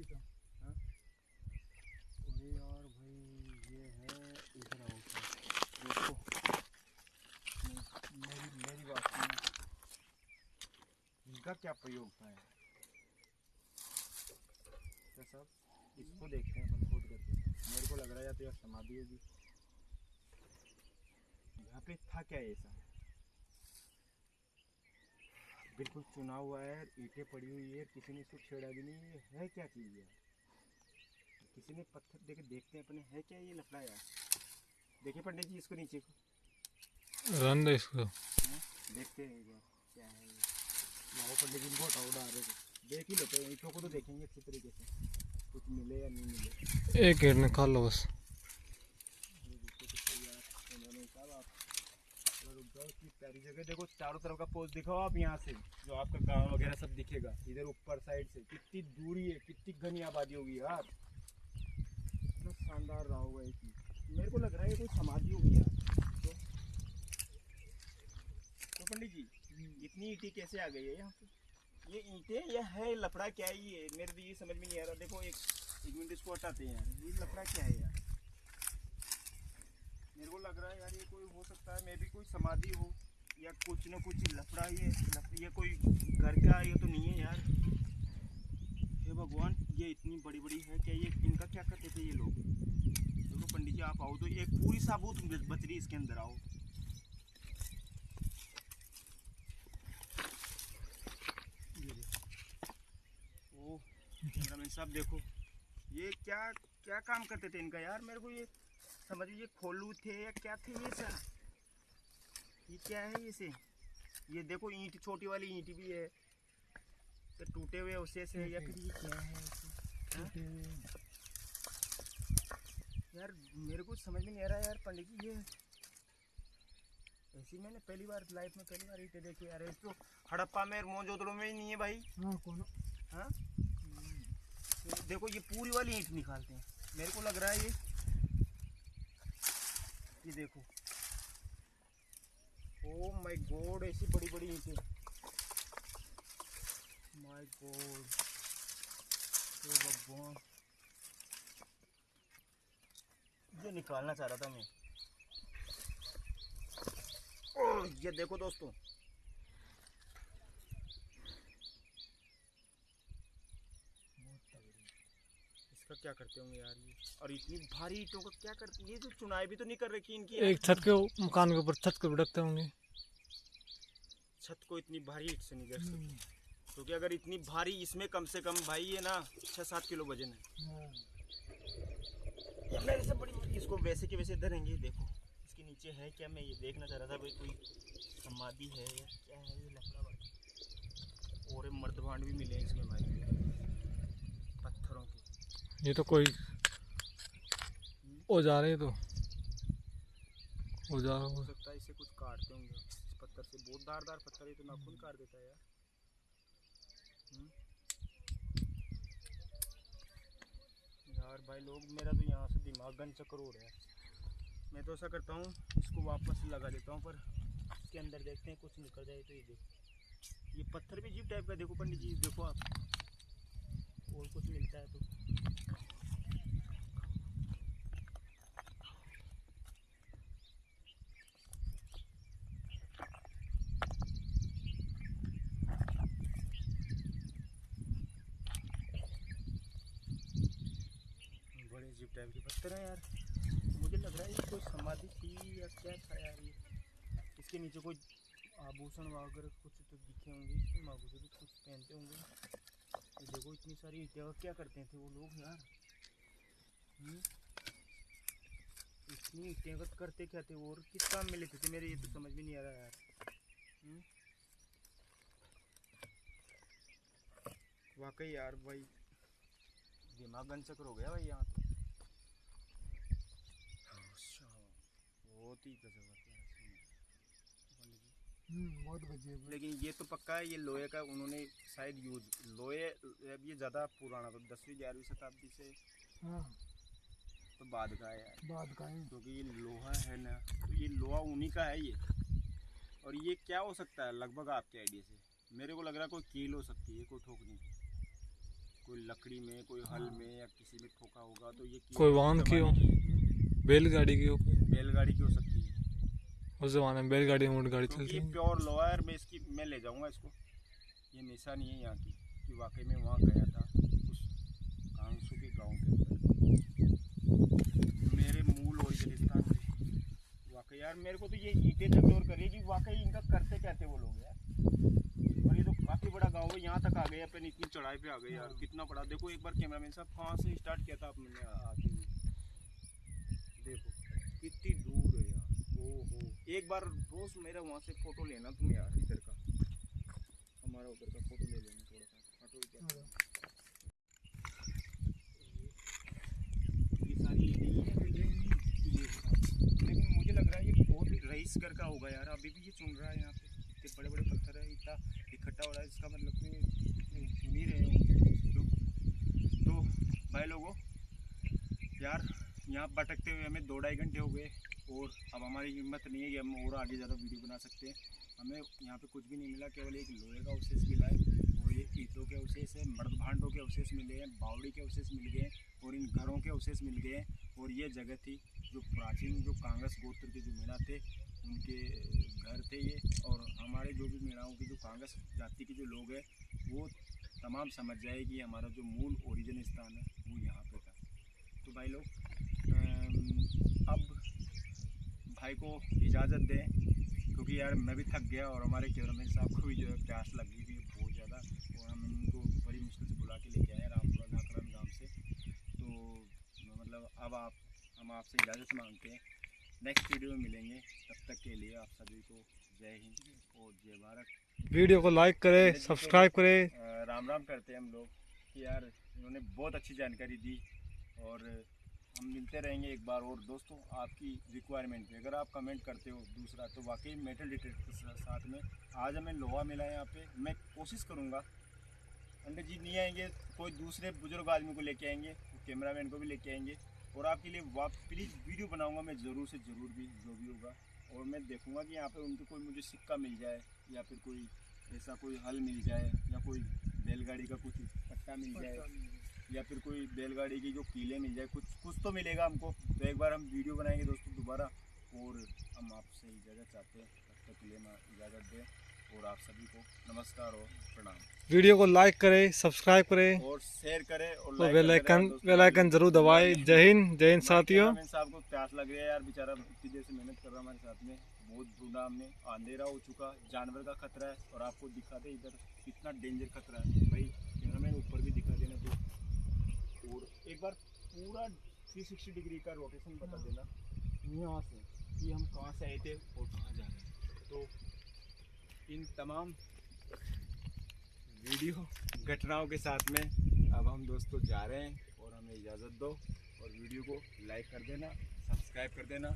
तो। हाँ? अरे यार भाई, ये है इधर आओ। देखो। मेरी मेरी बात इनका क्या प्रयोग था? क्या साहब इसको देखते हैं अपन खोद करके। मेरे को लग रहा है या तो यार समाधि होगी यहाँ पे था क्या ऐसा बिल्कुल चुना हुआ है ईंटें पड़ी हुई है किसी ने इसको छेड़ा भी नहीं है। क्या चीज़ यार? किसी ने पत्थर देके देखते हैं अपने। है क्या ये लफड़ा यार? देखिए पंडित जी इसको नीचे को। रन दे इसको। देखते हैं क्या है पंडित जी इनको हटाओ डाल रहे देख ही लेते हैं ईंटों को तो देखेंगे अच्छी तरीके से। कुछ मिले या नहीं मिले। एक ईट निकाल लो बस। जगह देखो चारों तरफ़ का पोज दिखाओ आप यहाँ से जो आपका गाँव वगैरह सब दिखेगा। इधर ऊपर साइड से। कितनी दूरी है कितनी घनी आबादी होगी यार। इतना शानदार रहा होगा चीज़। मेरे को लग रहा है ये कोई समाधि होगी यार। तो, तो पंडित जी इतनी ईंटें कैसे आ गई है यहाँ पे? ये ईंटें ये है लफड़ा क्या है ये? मेरे तो ये समझ में नहीं आ रहा। देखो एक एक मिनट इसको हटाते हैं ये लफड़ा क्या है यार? मेरे को लग रहा है यार ये कोई हो सकता है, मे भी कोई समाधि हो या कुछ ना कुछ लफड़ा ये लफ- ये कोई घर का ये तो नहीं है यार। हे भगवान, ये इतनी बड़ी बड़ी है क्या ये? इनका क्या करते थे ये लोग? देखो पंडित जी, आप आओ तो एक पूरी साबुत बच रही इसके अंदर आओ ये देखो ओह कैमरामैन साहब देखो। ये क्या क्या काम करते थे इनका यार? मेरे को ये समझ ये खोलू थे या क्या थे ये सर ये क्या है ये से? ये देखो ईंट छोटी वाली ईंट भी है। तो टूटे हुए उसे से या फिर ये क्या है हाँ? यार मेरे को समझ में नहीं आ रहा यार पंडित जी ये ऐसी मैंने पहली बार लाइफ में पहली बार ईटे देखी। यार तो हड़प्पा में मोजोदड़ो में ही नहीं है भाई। हाँ कौन? हाँ? देखो, ये पूरी वाली ईंट निकालते हैं। मेरे को लग रहा है ये ये देखो। ओ माय गॉड ऐसी बड़ी बड़ी ईंटें। माय गॉड भगवान। ये निकालना चाह रहा था मैं। ओह ये देखो दोस्तों। इसका क्या करते होंगे यार ये? और इतनी भारी ईंटों का क्या करते ये जो चुनाई भी तो नहीं कर रखी इनकी एक छत के मकान के ऊपर छत के रखते होंगे। छत को इतनी भारी ईंट से नहीं कर सकते। क्योंकि अगर इतनी भारी इसमें कम से कम भाई ये ना छः सात किलो वज़न है। मेरे से बड़ी इसको वैसे के वैसे धरेंगे देखो। इसके नीचे है क्या? मैं ये देखना चाह रहा था भाई कोई समाधि है या क्या है ये लफड़ा और ये मर्दभांड भी मिले इसमें भाई। ये तो कोई औज़ार है तो। हो। हो सकता है इसे कुछ काटते होंगे। इस पत्थर से बहुत दार दार पत्थर है तो नाखून काट देता है यार। हम्म? यार भाई लोग मेरा तो यहाँ से दिमाग गन चक्कर हो रहा है। मैं तो ऐसा करता हूँ इसको वापस लगा देता हूँ पर इसके अंदर देखते हैं कुछ निकल जाए तो ये देखो। ये पत्थर भी जीप टाइप का देखो पंडित जी देखो आप। और कुछ मिलता है तो बड़े अजीब टाइप के पत्थर हैं यार। मुझे लग रहा है ये कोई समाधि थी या क्या था यार ये। इसके नीचे कोई आभूषण वगैरह कुछ तो दिखे होंगे। आभूषण भी कुछ पहनते होंगे। ये देखो इतनी सारी और क्या करते थे वो लोग यार? हम्म? इतनी ईंटें करते क्या थे और किस काम में लेते थे मेरे ये तो समझ में नहीं आ रहा यार। हम्म? वाकई यार भाई। दिमाग गनचक्र हो गया भाई यहाँ तो अच्छा, है। हम्म, बहुत गजब लेकिन ये तो पक्का है ये लोहे का उन्होंने शायद यूज़ लोहे अब ये ज़्यादा पुराना तो दसवीं ग्यारहवीं शताब्दी से। हाँ। तो बाद का है यार। बाद का है। क्योंकि ये लोहा है ना तो ये लोहा उन्हीं का है ये। और ये क्या हो सकता है लगभग आपके आइडिया से? मेरे को लग रहा है कोई कील हो सकती है कोई ठोकने की कोई लकड़ी में कोई हल में या किसी में ठोका होगा तो ये कोई वाहन की हो। बैलगाड़ी की हो बैलगाड़ी की हो सकती है उस जमाने में बैलगाड़ी मोट गाड़ी चलती थी। प्योर है और मैं इसकी मैं ले जाऊँगा इसको। ये निशानी है यहाँ की कि वाकई में वहाँ गया था उस कांसू के गाँव के अंदर। मेरे मूल स्थान से वाकई यार मेरे को तो ये ईटे झकझोर कर रही कि वाकई इनका करते कहते वो लोग यार? और ये तो काफ़ी बड़ा गाँव है यहाँ तक आ गए अपन इतनी चढ़ाई पे आ गए यार कितना बड़ा। देखो एक बार कैमरामैन साहब कहाँ से स्टार्ट किया था आपने आते देखो कितनी दूर है यार। ओहो। एक बार रोज मेरा वहाँ से फ़ोटो लेना तुम यार इधर का। हमारा उधर का फ़ोटो ले लेना थोड़ा सा। ऑटो ये सारी लेकिन मुझे लग रहा है ये बहुत ही रईस घर का होगा यार। अभी भी ये चुन रहा है यहाँ पे। इतने बड़े बड़े पत्थर है इतना इकट्ठा हो रहा है इसका मतलब कि सुन ही रहे हो तो, तो भाई लोगों यार यहाँ भटकते हुए हमें दो ढाई घंटे हो गए। अब हमारी हिम्मत नहीं है कि हम और आगे ज़्यादा वीडियो बना सकते हैं। हमें यहाँ पे कुछ भी नहीं मिला, केवल एक लोहे का अवशेष मिला है। और ये ईंटों के अवशेष है, मर्द भांडों के अवशेष मिले हैं, बावड़ी के अवशेष मिल गए हैं और इन घरों के अवशेष मिल गए हैं। और ये जगह थी जो प्राचीन, जो कांग्रेस गोत्र के जो मीणा थे, उनके घर थे ये। और हमारे जो भी मीणाओं की, जो कांग्रेस जाति के जो लोग हैं, वो तमाम समझ जाए कि हमारा जो मूल ओरिजिन स्थान है, वो यहाँ पे था। तो भाई लोग अब भाई को इजाज़त दें क्योंकि यार मैं भी थक गया और हमारे कैमरामैन साहब को भी जो है प्यास लगी गई थी बहुत ज़्यादा और हम इनको बड़ी मुश्किल से बुला के लेके आए रामपुरा नाकरन गाँव से। तो मतलब अब आप हम आपसे इजाज़त मांगते हैं। नेक्स्ट वीडियो में मिलेंगे। तब तक के लिए आप सभी को जय हिंद और जय भारत। वीडियो को लाइक करें सब्सक्राइब करें। राम राम करते हैं हम लोग कि यार इन्होंने बहुत अच्छी जानकारी दी और हम मिलते रहेंगे एक बार और दोस्तों आपकी रिक्वायरमेंट पे। अगर आप कमेंट करते हो दूसरा तो वाकई मेटल डिटेक्टर के साथ में आज हमें लोहा मिला है यहाँ पे। मैं कोशिश करूँगा। पंडित जी नहीं आएँगे, कोई दूसरे बुज़ुर्ग आदमी को लेके आएँगे कैमरामैन को भी लेके आएँगे। और आपके लिए वाप प्लीज़ वीडियो बनाऊँगा मैं ज़रूर से ज़रूर भी, जो भी होगा। और मैं देखूँगा कि यहाँ पर उनके कोई मुझे सिक्का मिल जाए, या फिर कोई ऐसा कोई हल मिल जाए, या कोई बैलगाड़ी का कुछ पट्टा मिल जाए। या फिर कोई बैलगाड़ी की जो कीले मिल जाए कुछ कुछ तो मिलेगा हमको। तो एक बार हम वीडियो बनाएँगे दोस्तों दोबारा और हम आपसे इजाज़त चाहते हैं। तब तक के लिए हम इजाज़त दें और आप सभी को नमस्कार और प्रणाम। वीडियो को लाइक करें सब्सक्राइब करें और शेयर करें और और like बेल करते रहें आइकन दोस्तों। बेल आइकन ज़रूर दबाएँ। जय हिंद जय हिंद साथियों। साहब को प्यास लग रही है यार बेचारा इतनी देर से मेहनत कर रहा है हमारे साथ में। बहुत ढूंढा में अंधेरा हो चुका जानवर का खतरा है और आपको दिखा दे इधर कितना डेंजर खतरा है। भाई कैमरामैन ऊपर भी दिखा तो और एक बार पूरा 360 डिग्री का रोटेशन बता देना। यहाँ से कि हम कहाँ से आए थे और कहाँ जा रहे हैं। तो इन तमाम वीडियो घटनाओं के साथ में अब हम दोस्तों जा रहे हैं और हमें इजाज़त दो और वीडियो को लाइक कर देना सब्सक्राइब कर देना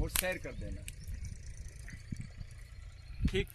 और शेयर कर देना। ठीक।